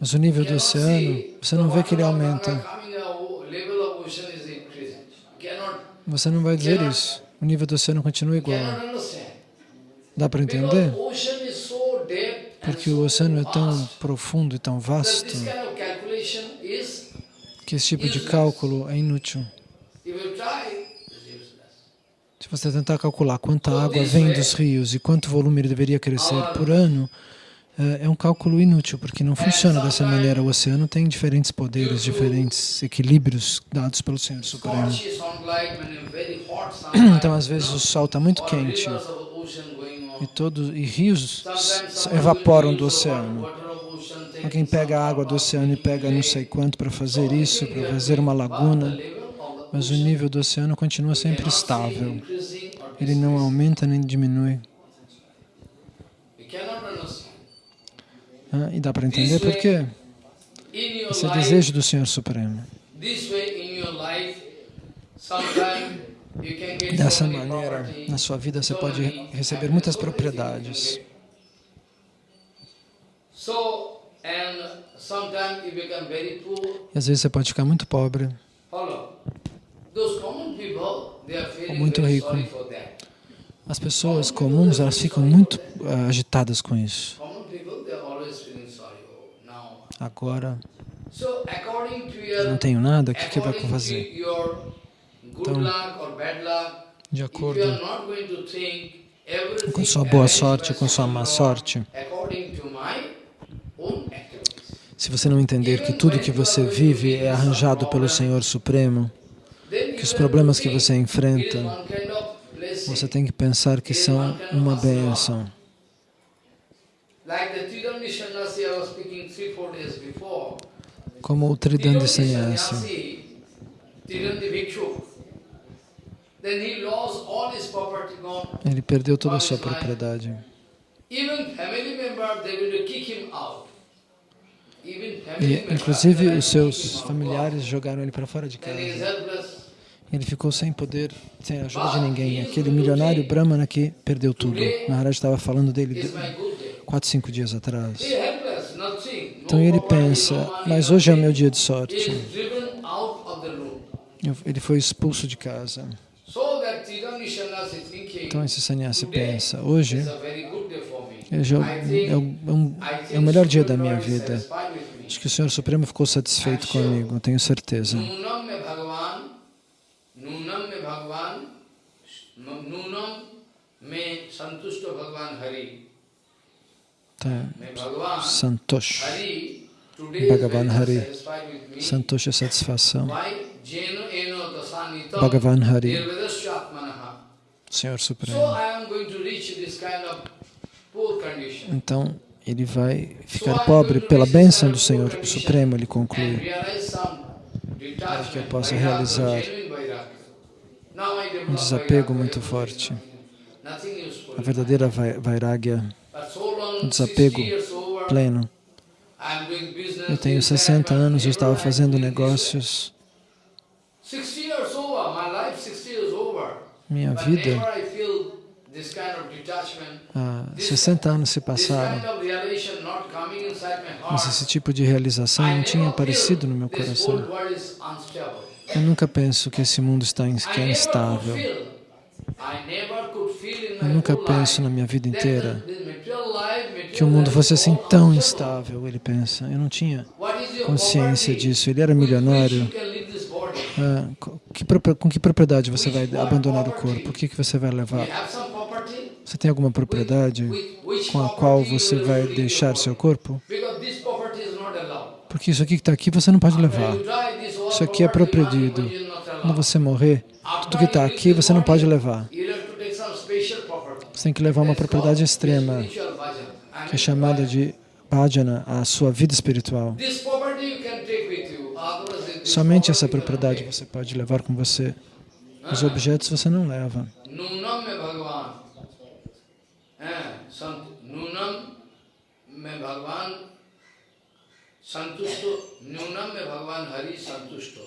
Mas o nível do oceano, você não vê que ele aumenta. Cannot, Você não vai dizer isso. O nível do oceano continua igual. cannot understand. Dá para entender? Porque o oceano é tão profundo e tão vasto que esse tipo de cálculo é inútil. if you try, is useless. Se você tentar calcular quanta água vem dos rios e quanto volume ele deveria crescer por ano, eh, é um cálculo inútil, porque não funciona dessa maneira. O oceano tem diferentes poderes, diferentes equilíbrios dados pelo Senhor Supremo. Então, às vezes, o sol está muito quente e, todos, e rios evaporam do oceano. Alguém pega a água do oceano e pega não sei quanto para fazer isso, para fazer uma laguna, mas o nível do oceano continua sempre estável. Ele não aumenta nem diminui. Ah, E dá para entender por quê? Esse é o desejo do Senhor Supremo. Dessa maneira, na sua vida você pode receber muitas propriedades. E às vezes você pode ficar muito pobre. Muito rico. that. As pessoas comuns, elas ficam muito ah, agitadas com isso. Oh. Agora, eu não tenho nada, o que, que vai fazer? Então, De acordo com sua boa sorte, com sua má sorte, se você não entender que tudo que você vive é arranjado pelo Senhor Supremo, que os problemas que você enfrenta, você tem que pensar que são uma bênção. Como o Tridandi Tridandi Sannyasi. Gone. Ele perdeu toda a sua propriedade. E, inclusive, os seus familiares jogaram ele para fora de casa. Ele ficou sem poder, sem a ajuda de ninguém. Aquele milionário Brahmana que perdeu tudo. Verdade, estava falando dele quatro, cinco dias atrás. Então ele pensa, mas hoje é o meu dia de sorte. Ele foi expulso de casa. Então esse sannyasi pensa, hoje, é, é é é o melhor dia da minha vida. Acho que o Senhor Supremo ficou satisfeito comigo, tenho certeza. Nunam me Bhagavan, Nunam me Bhagavan, Nunam me Santushta Bhagavan Hari. Tá. Santosh. Bhagavan Hari. Santosh é satisfação. Bhagavan Hari. Senhor Supremo. Então, ele vai ficar pobre pela bênção do Senhor Supremo, ele conclui. Para que eu possa realizar um desapego muito forte. A verdadeira vai- vairagya, um desapego 60 years over, pleno. Eu tenho this, that, 60 but anos, eu estava fazendo negócios. 60 years over, my life 60 years over. Minha vida, há 60 anos se passaram, mas esse tipo de realização não tinha aparecido no meu coração. Eu nunca penso que esse mundo está é instável. Eu nunca penso na minha vida inteira que o mundo fosse assim tão instável, ele pensa. Eu não tinha consciência disso. Ele era milionário. Ah, que com que propriedade você vai abandonar o corpo? O que, que você vai levar? Você tem alguma propriedade com a qual você vai deixar seu corpo? Porque isso aqui que está aqui você não pode levar. Isso aqui é proibido. Quando você morrer, tudo que está aqui você não pode levar. Você tem que levar uma propriedade extrema, que é chamada de bhajana, a sua vida espiritual. Somente essa propriedade você pode levar com você. Os objetos você não leva. Santusto, Nunam me Bhagavan Hari Santusto.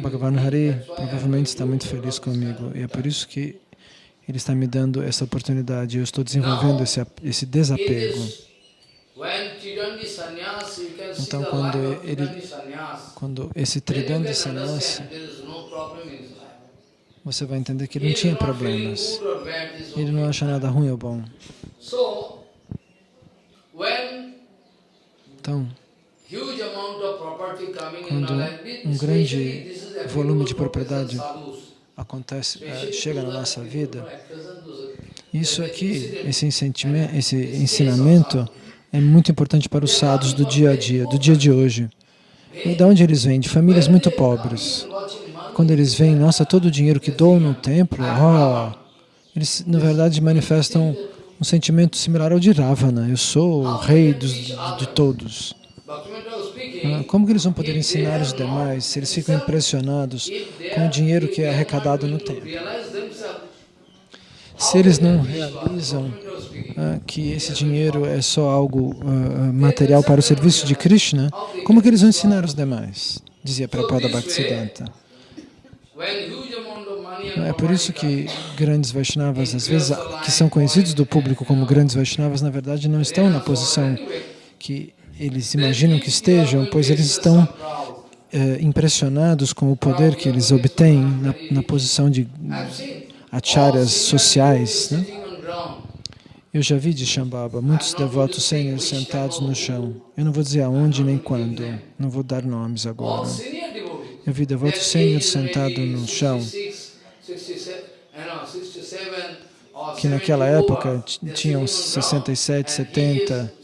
Bhagavan Hari provavelmente está muito feliz comigo e é por isso que ele está me dando essa oportunidade. Eu estou desenvolvendo esse, esse desapego. Então, quando, ele, quando esse Tridandi Sannyasi, você vai entender que ele não tinha problemas. Ele não acha nada ruim ou bom. Então, quando um grande volume de propriedade acontece, eh, chega na nossa vida, isso aqui, esse, esse ensinamento é muito importante para os sadhus do dia a dia, do dia de hoje. E de onde eles vêm? De famílias muito pobres. Quando eles veem, nossa, todo o dinheiro que dou no templo, oh, eles na verdade manifestam um sentimento similar ao de Ravana. Eu sou o rei dos, de todos. Ah, como que eles vão poder ensinar os demais se eles ficam impressionados com o dinheiro que é arrecadado no templo? Se eles não realizam ah, que esse dinheiro é só algo ah, material para o serviço de Krishna, como que eles vão ensinar os demais? Dizia Prabhupada Bhaktisiddhanta. É por isso que grandes Vaishnavas, às vezes, que são conhecidos do público como grandes Vaishnavas, na verdade não estão na posição que eles imaginam que estejam, pois eles estão é, impressionados com o poder que eles obtêm na, na posição de acharyas sociais. Né? Eu já vi de Shambhava muitos devotos sêniores sentados no chão. Eu não vou dizer aonde nem quando, não vou dar nomes agora. Eu vi devotos sêniores sentados no chão, que naquela época tinham 67, 70,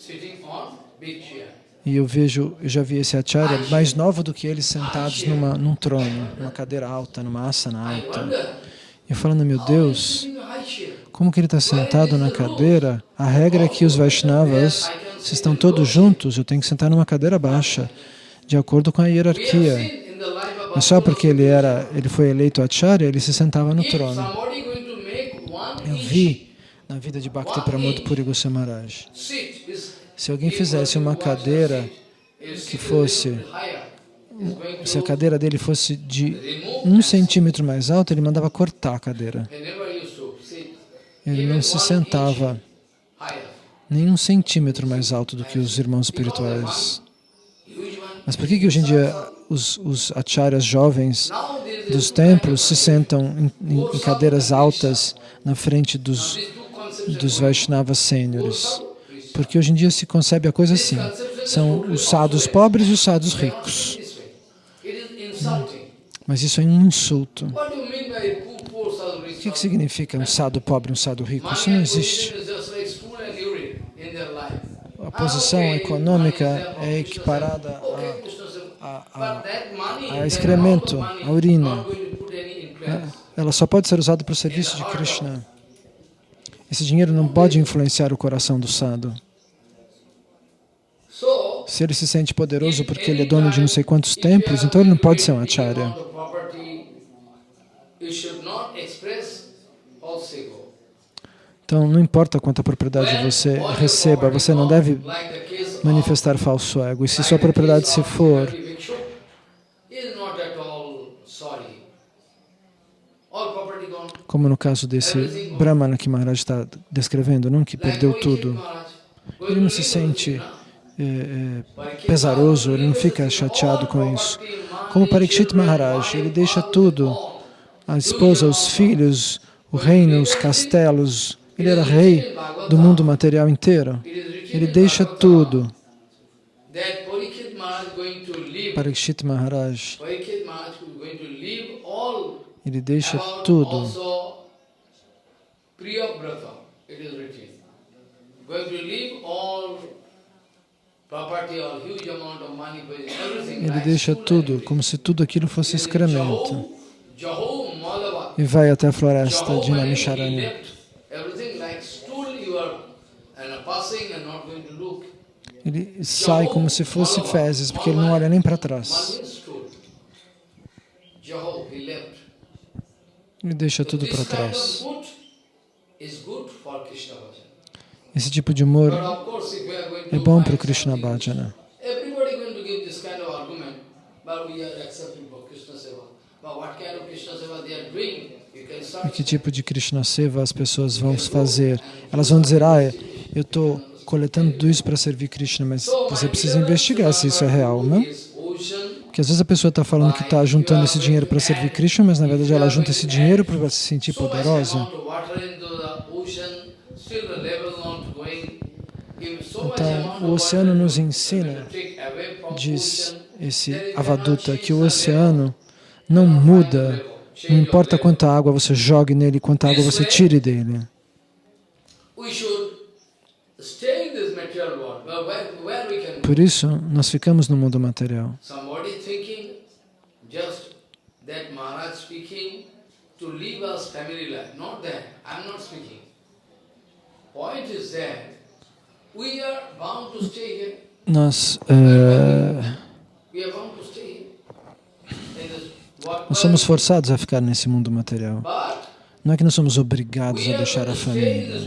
e eu vejo, eu já vi esse acharya mais novo do que eles sentados numa, num trono, numa cadeira alta, numa asana alta. E eu falando, meu Deus, como que ele está sentado na cadeira? A regra é que os Vaishnavas, se estão todos juntos, eu tenho que sentar numa cadeira baixa, de acordo com a hierarquia. Mas só porque ele, era, ele foi eleito Acharya, ele se sentava no trono. Eu vi na vida de Bhakti Pramod Puri Goswami se alguém fizesse uma cadeira que fosse, se a cadeira dele fosse de um centímetro mais alta, ele mandava cortar a cadeira. Ele não se sentava nem um centímetro mais alto do que os irmãos espirituais. Mas por que, que hoje em dia os, os acharyas jovens dos templos se sentam em, em cadeiras altas na frente dos, dos Vaishnavas sêniores? Porque hoje em dia se concebe a coisa assim. São os sadhus pobres e os sadhus ricos. Mas isso é um insulto. O que, que significa um sadhu pobre e um sadhu rico? Isso não existe. A posição econômica é equiparada a, a, a, a excremento, a urina. Ela só pode ser usada para o serviço de Krishna. Esse dinheiro não pode influenciar o coração do sadhu. Se ele se sente poderoso porque ele é dono de não sei quantos templos, então ele não pode ser um acharya. Então, não importa quanta propriedade você receba, você não deve manifestar falso ego. E se sua propriedade se for como no caso desse Brahmana que Maharaj está descrevendo, não que perdeu tudo. Ele não se sente é, é, pesaroso, ele não fica chateado com isso. Como Parikshit Maharaj, ele deixa tudo, a esposa, os filhos, o reino, os castelos, ele era rei do mundo material inteiro. Ele deixa tudo. Parikshit Maharaj, ele deixa tudo. Going to leave all Ele deixa tudo como se tudo aquilo fosse excremento. E vai até a floresta de Namisharanya. Ele sai como se fosse fezes, porque ele não olha nem para trás. Ele deixa tudo para trás. Esse tipo de humor é bom para o Krishna Bhajana. Can E que tipo de Krishna Seva as pessoas vão fazer? Elas vão dizer, ah, eu estou coletando tudo isso para servir Krishna, mas você precisa investigar se isso é real, não? Ocean, Porque às vezes a pessoa está falando que está juntando esse dinheiro para servir Krishna, mas na verdade ela junta esse dinheiro para se sentir poderosa. Então, o oceano nos ensina, diz esse Avaduta, que o oceano não muda, não importa quanta água você jogue nele, quanta água você tire dele. Por isso, nós ficamos no mundo material. To leave us family life. Not that. I'm not speaking. Point is that Nós, world. nós somos forçados a ficar nesse mundo material. Não é que nós somos obrigados a deixar a família.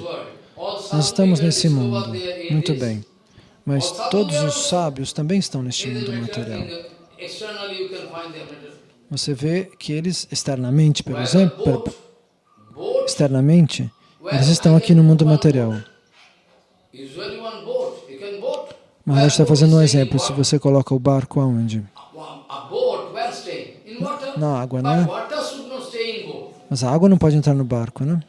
Nós estamos nesse mundo. Muito bem. Mas todos os sábios também estão neste mundo material. Você vê que eles externamente, por exemplo, externamente, eles estão aqui no mundo material. Maharaj está fazendo um exemplo. Se você coloca o barco aonde? Na água, né? Mas a água não pode entrar no barco, né?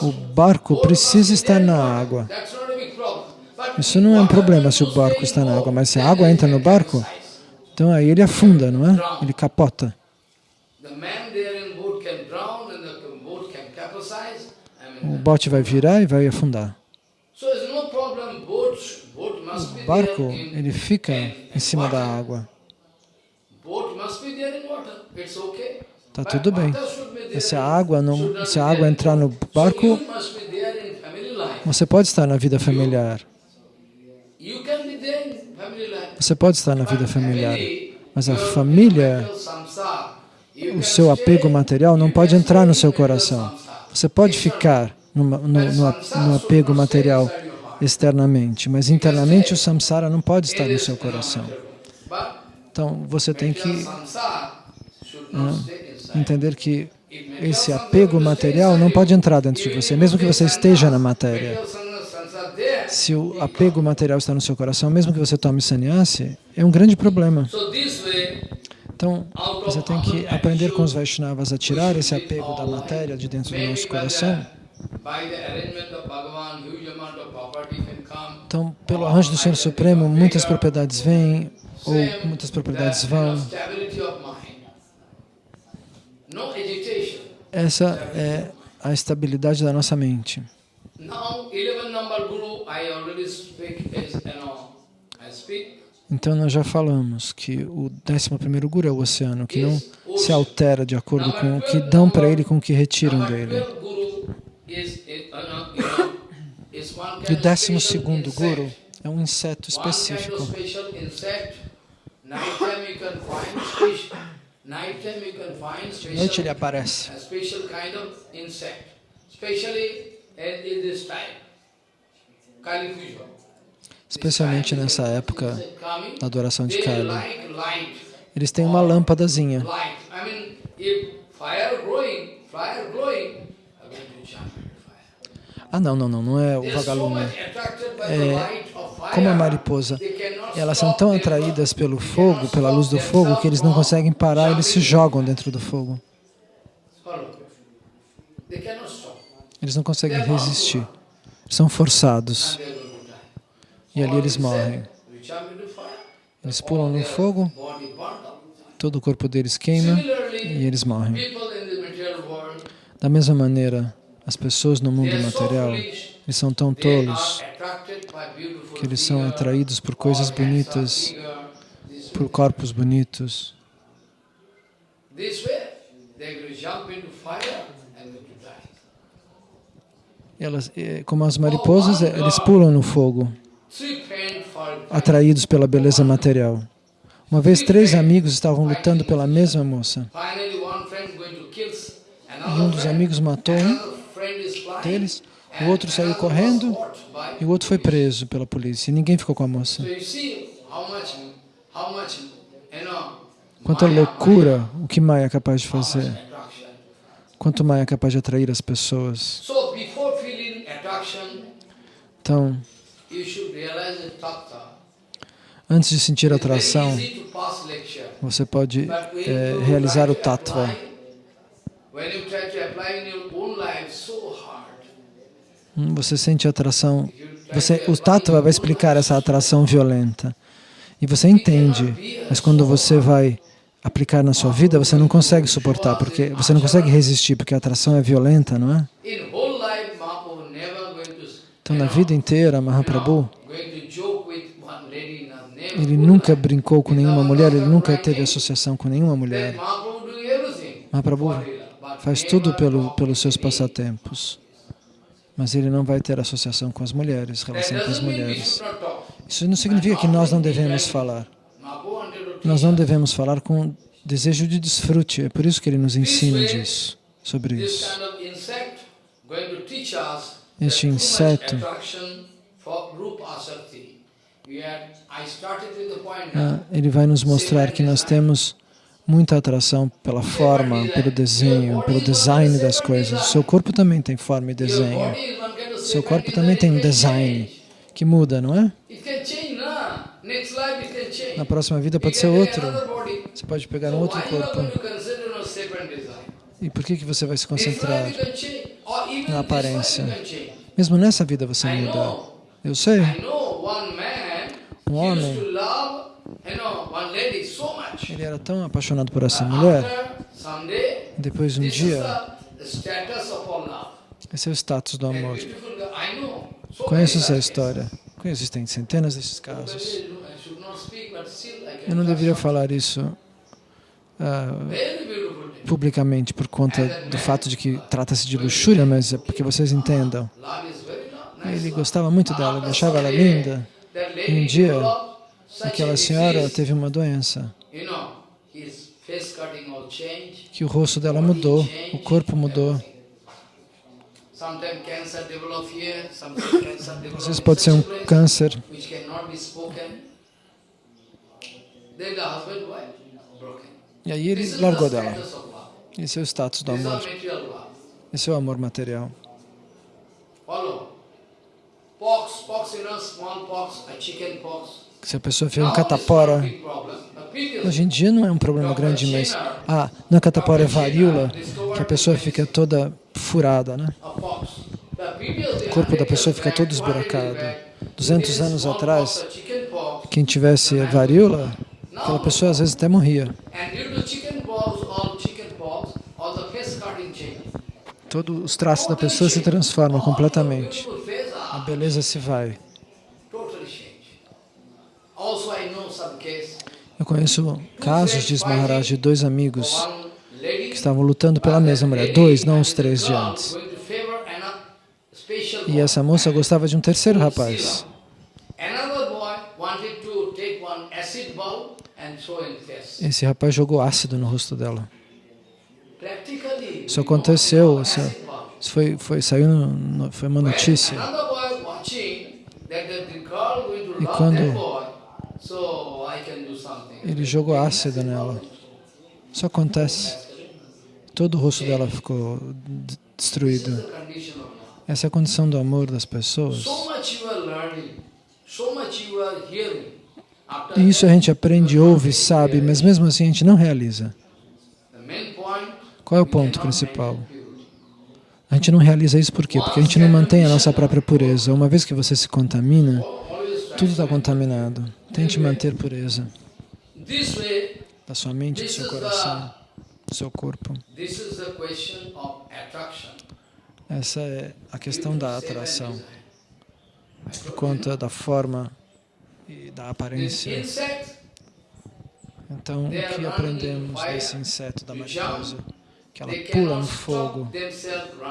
O barco precisa estar na água. Isso não é um problema se o barco está na água, mas se a água entra no barco, então aí ele afunda, não é? Ele capota. O bote vai virar e vai afundar. O barco, ele fica em cima da água. Tá But tudo bem. se a água não, se a água entrar no barco, você pode estar na vida familiar. Você pode estar na vida familiar. Mas a família, o seu apego material não pode entrar no seu coração. Você pode ficar no, no, no should apego material. Externamente, mas internamente o samsara não pode estar no seu coração. Então você tem que inside. entender que esse apego material não pode entrar dentro de você, mesmo que você esteja na matéria. Se o apego material está no seu coração, mesmo que você tome sannyasi, é um grande problema. Então, você tem que aprender com os Vaishnavas a tirar esse apego da matéria de dentro do nosso coração. Então, pelo arranjo do Senhor Supremo, muitas propriedades vêm ou muitas propriedades vão. Essa é a estabilidade da nossa mente. 11. Então, nós já falamos que o 11º Guru é o oceano, que não se altera de acordo com o que dão para ele e com o que retiram dele. E o 12º special Guru é um inseto específico. noite ele aparece. Especialmente nessa época da adoração de Kali. Eles têm uma lâmpadazinha. Ah, não, não, não, não é o vagalume. É. Como a mariposa. They cannot Elas são tão atraídas pelo fogo, pela luz do fogo, que eles não conseguem parar, eles se jogam dentro do fogo. Eles não conseguem resistir. São forçados. E ali eles morrem. Eles pulam no fogo, todo o corpo deles queima e eles morrem. Da mesma maneira, as pessoas no mundo material, Eles são tão tolos que eles são atraídos por coisas bonitas, por corpos bonitos. Elas, eh, como as mariposas, eles pulam no fogo, atraídos pela beleza material. Uma vez, três amigos estavam lutando pela mesma moça. E um dos amigos matou um deles, o outro saiu correndo e o outro foi preso pela polícia. E ninguém ficou com a moça. Quanta loucura o que Maya é capaz de fazer. Quanto Maya é capaz de atrair as pessoas. Então, antes de sentir atração, você pode é, realizar o tattva. Você sente atração. Você, o tattva vai explicar essa atração violenta. E você entende, mas quando você vai aplicar na sua vida, você não consegue suportar, porque você não consegue resistir, porque a atração é violenta, não é? Então, na vida inteira, Mahaprabhu, ele nunca brincou com nenhuma mulher, ele nunca teve associação com nenhuma mulher. Mahaprabhu faz tudo pelo, pelos seus passatempos, mas ele não vai ter associação com as mulheres, relação com as mulheres. Isso não significa que nós não devemos falar. Nós não devemos falar com desejo de desfrute. É por isso que ele nos ensina disso, sobre isso. Este inseto ah, ele vai nos mostrar que nós temos muita atração pela forma, pelo desenho, pelo design das coisas. Seu corpo também tem forma e desenho. Seu corpo também tem um design que muda, não é? Na próxima vida pode ser outro. Você pode pegar um outro corpo. E por que, que você vai se concentrar na aparência? Mesmo nessa vida você muda. Eu sei. Um homem, ele era tão apaixonado por essa mulher, depois um dia, esse é o status do amor. Conheço essa história. Existem centenas desses casos. Eu não deveria falar isso uh, publicamente por conta do fato de que trata-se de luxúria, mas é porque vocês entendam. Ele gostava muito dela, ele achava ela linda. E um dia, aquela senhora teve uma doença, que o rosto dela mudou, o corpo mudou. Às vezes pode ser um câncer. E aí ele largou dela. Esse é o status do amor. Esse é o amor material. Se a pessoa fez um catapora, hoje em dia não é um problema grande, mas ah, não é catapora, é varíola, que a pessoa fica toda furada, né? O corpo da pessoa fica todo esburacado. 200 anos atrás, quem tivesse varíola, aquela pessoa às vezes até morria. Todos os traços da pessoa se transformam completamente. A beleza se vai. Eu conheço casos, diz Maharaj, de dois amigos que estavam lutando pela mesma mulher. Dois, não os três de antes. E essa moça gostava de um terceiro rapaz. Esse rapaz jogou ácido no rosto dela. Isso aconteceu, isso, foi, foi, saiu, no, foi uma notícia. E quando ele jogou ácido nela, isso acontece. Todo o rosto dela ficou destruído. Essa é a condição do amor das pessoas. E isso a gente aprende, ouve, sabe, mas mesmo assim a gente não realiza. Qual é o ponto principal? A gente não realiza isso por quê? Porque a gente não mantém a nossa própria pureza. Uma vez que você se contamina, tudo está contaminado. Tente manter pureza da sua mente, do seu coração, do seu corpo. Essa é a questão da atração, por conta da forma e da aparência. Então, o que aprendemos desse inseto da mariposa? Que ela pula no fogo,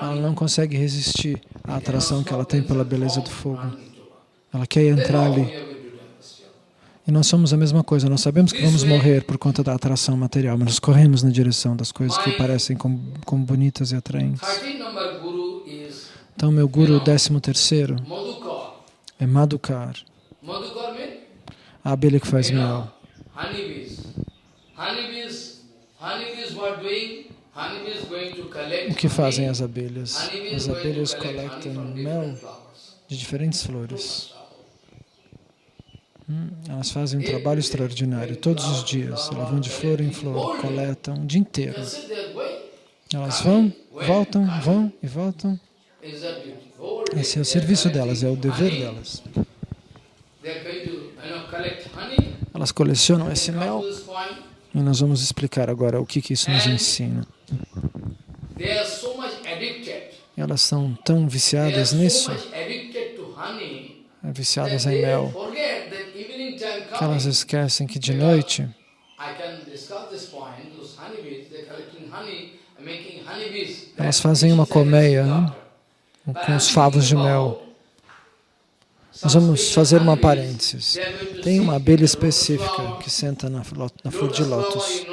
ela não consegue resistir à atração que ela tem pela beleza do fogo. Ela quer entrar ali. E nós somos a mesma coisa, nós sabemos que vamos morrer por conta da atração material, mas nós corremos na direção das coisas que parecem como, como bonitas e atraentes. Então, meu guru décimo terceiro é Madhukar, a abelha que faz mel. O que fazem as abelhas? As abelhas coletam mel de diferentes flores. Elas fazem um trabalho extraordinário todos os dias. Elas vão de flor em flor, coletam o dia inteiro. Elas vão, voltam, vão e voltam. Esse é o serviço delas, é o dever delas. Elas colecionam esse mel e nós vamos explicar agora o que, que isso nos ensina. Elas são tão viciadas nisso, viciadas em mel, que elas esquecem que de noite elas fazem uma colmeia com os favos de mel. Nós vamos fazer uma parênteses. Tem uma abelha específica que senta na, na flor de lótus.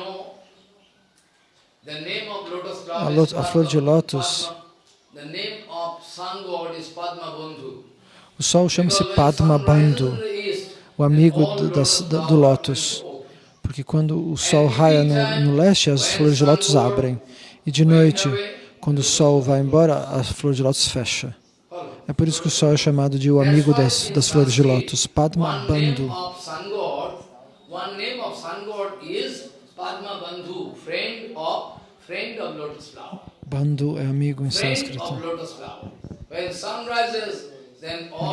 A, a flor de lótus, o sol chama-se Padma Bandhu o amigo do, das, do lótus. Porque quando o sol raia no, no, leste, as flores de lótus abrem. E de noite, quando o sol vai embora, a flor de lótus fecha. É por isso que o sol é chamado de o amigo das, das flores de lótus, Padma Bandhu. Bandhu é amigo em sânscrito. Ele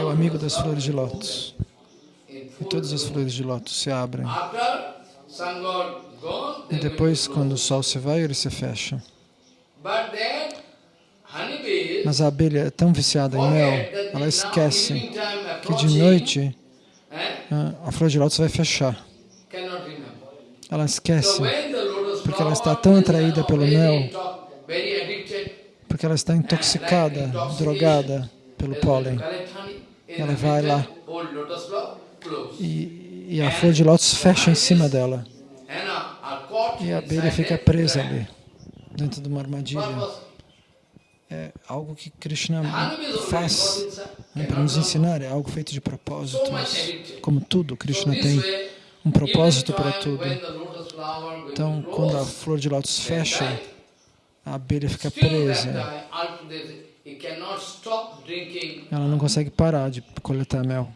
é o amigo das flores de lótus e todas as flores de lótus se abrem. E depois, quando o sol se vai, ele se fecha. Mas a abelha é tão viciada em mel, ela esquece que de noite a flor de lótus vai fechar. Ela esquece, porque ela está tão atraída pelo mel, porque ela está intoxicada, drogada pelo pólen. Ela vai lá e, e a flor de lótus fecha em cima dela. E a abelha fica presa ali, dentro de uma armadilha. É algo que Krishna faz né, para nos ensinar, é algo feito de propósito. Como tudo, Krishna tem um propósito para tudo. Então, quando a flor de lótus fecha, a abelha fica presa. Ela não consegue parar de coletar mel.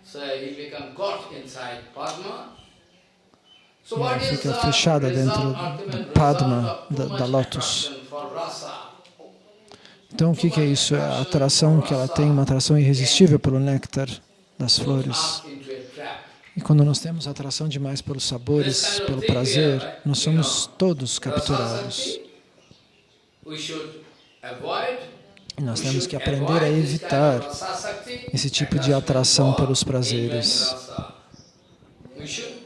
Ela fica fechada dentro do Padma, da, da Lotus. Então, o que, que é isso? É a atração que ela tem, uma atração irresistível pelo néctar das flores. E quando nós temos atração demais pelos sabores, pelo prazer, nós somos todos capturados. Nós temos que aprender a evitar esse tipo de atração pelos prazeres.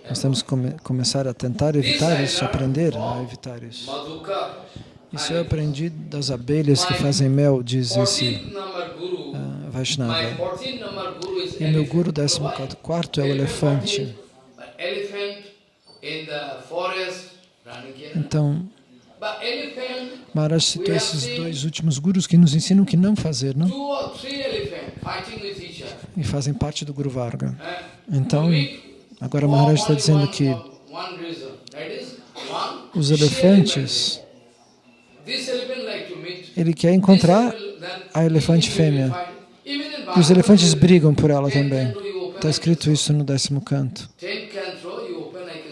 Nós temos que come começar a tentar evitar isso, aprender a evitar isso. Isso eu aprendi das abelhas que fazem mel, diz esse uh, Vaishnava. E meu guru 14 é o elefante. Então, Maharaj citou esses dois últimos gurus que nos ensinam o que não fazer, não? E fazem parte do Guru Varga. Então, agora Maharaj está dizendo que os elefantes, ele quer encontrar a elefante fêmea. E os elefantes brigam por ela também. Está escrito isso no décimo canto.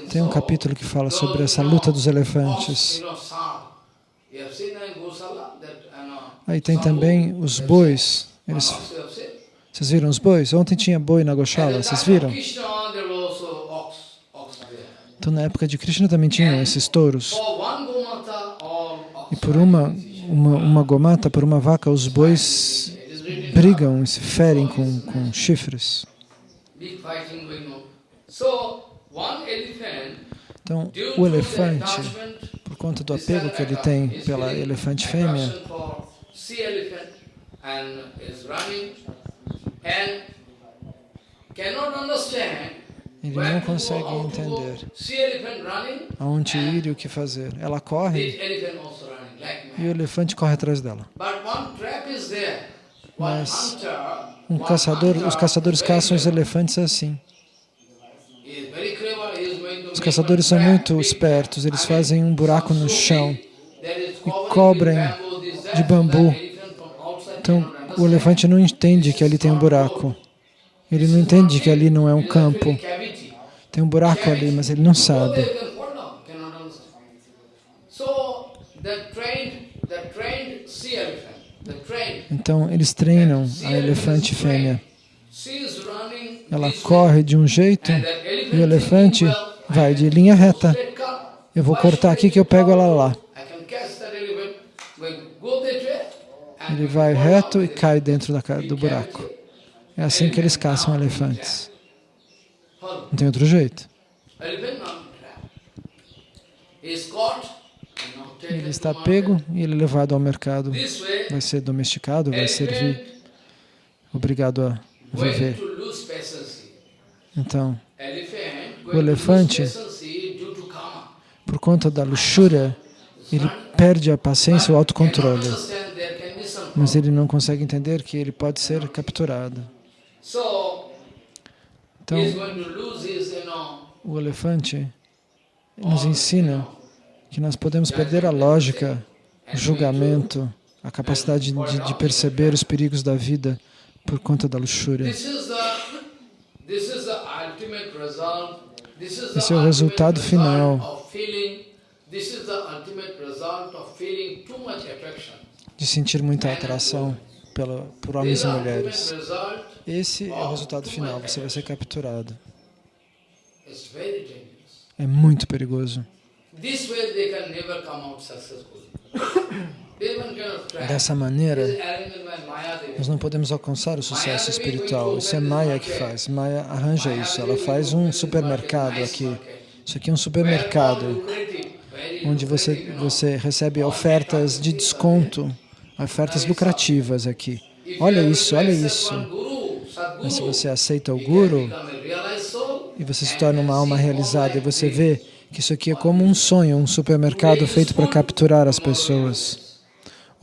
Tem um capítulo que fala sobre essa luta dos elefantes. Aí tem também os bois. Eles, vocês viram os bois? Ontem tinha boi na Goshala, vocês viram? Então na época de Krishna também tinham esses touros. E por uma uma, uma gomata por uma vaca, os bois brigam e se ferem com, com chifres. Então, o elefante, por conta do apego que ele tem pela elefante fêmea, ele não consegue entender aonde ir e o que fazer. Ela corre e o elefante corre atrás dela. Mas um caçador, os caçadores caçam os elefantes assim. is very clever, he is going to Os caçadores são muito espertos, eles fazem um buraco no chão e cobrem de bambu. Então, o elefante não entende que ali tem um buraco. Ele não entende que ali não é um campo. Tem um buraco ali, mas ele não sabe. Então, eles treinam a elefante fêmea. Ela corre de um jeito e o elefante vai de linha reta. Eu vou cortar aqui que eu pego ela lá. Ele vai reto e cai dentro da do buraco. É assim que eles caçam elefantes. Não tem outro jeito. Ele está pego e ele é levado ao mercado. Vai ser domesticado, vai servir, obrigado a viver. Então, O elefante- por conta da luxúria, ele perde a paciência e o autocontrole. Mas ele não consegue entender que ele pode ser capturado. Então, o elefante nos ensina que nós podemos perder a lógica, o julgamento, a capacidade de, de perceber os perigos da vida por conta da luxúria. Esse é o resultado final. De sentir muita atração pela, por homens e mulheres. Esse é o resultado final, você vai ser capturado. É muito perigoso. Dessa maneira, nós não podemos alcançar o sucesso espiritual. Isso é Maya que faz. Maya arranja isso. Ela faz um supermercado aqui. Isso aqui é um supermercado onde você, você recebe ofertas de desconto, ofertas lucrativas aqui. Olha isso, olha isso. Mas se você aceita o Guru e você se torna uma alma realizada e você vê que isso aqui é como um sonho, um supermercado feito para capturar as pessoas.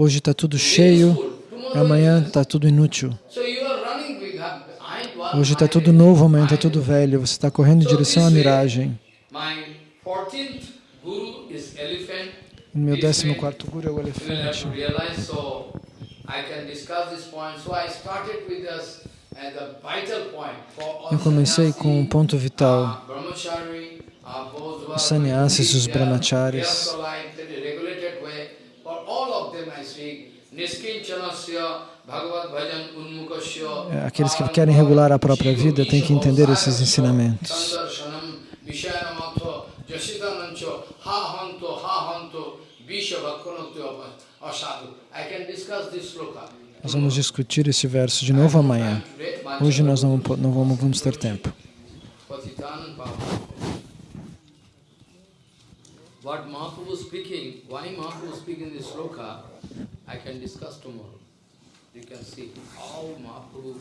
Hoje está tudo cheio, amanhã está tudo inútil. Hoje está tudo novo, amanhã está tudo velho. Você está correndo em direção à miragem. Meu 14 quarto Guru é o elefante. Eu comecei com um ponto vital. Os sannyasis, os brahmacharis, aqueles que querem regular a própria vida têm que entender esses ensinamentos. Nós vamos discutir esse verso de novo amanhã. Hoje nós não, não vamos, vamos ter tempo. What Mahaprabhu speaking, why Mahaprabhu speaking this sloka, I can discuss tomorrow. You can see how Mahaprabhu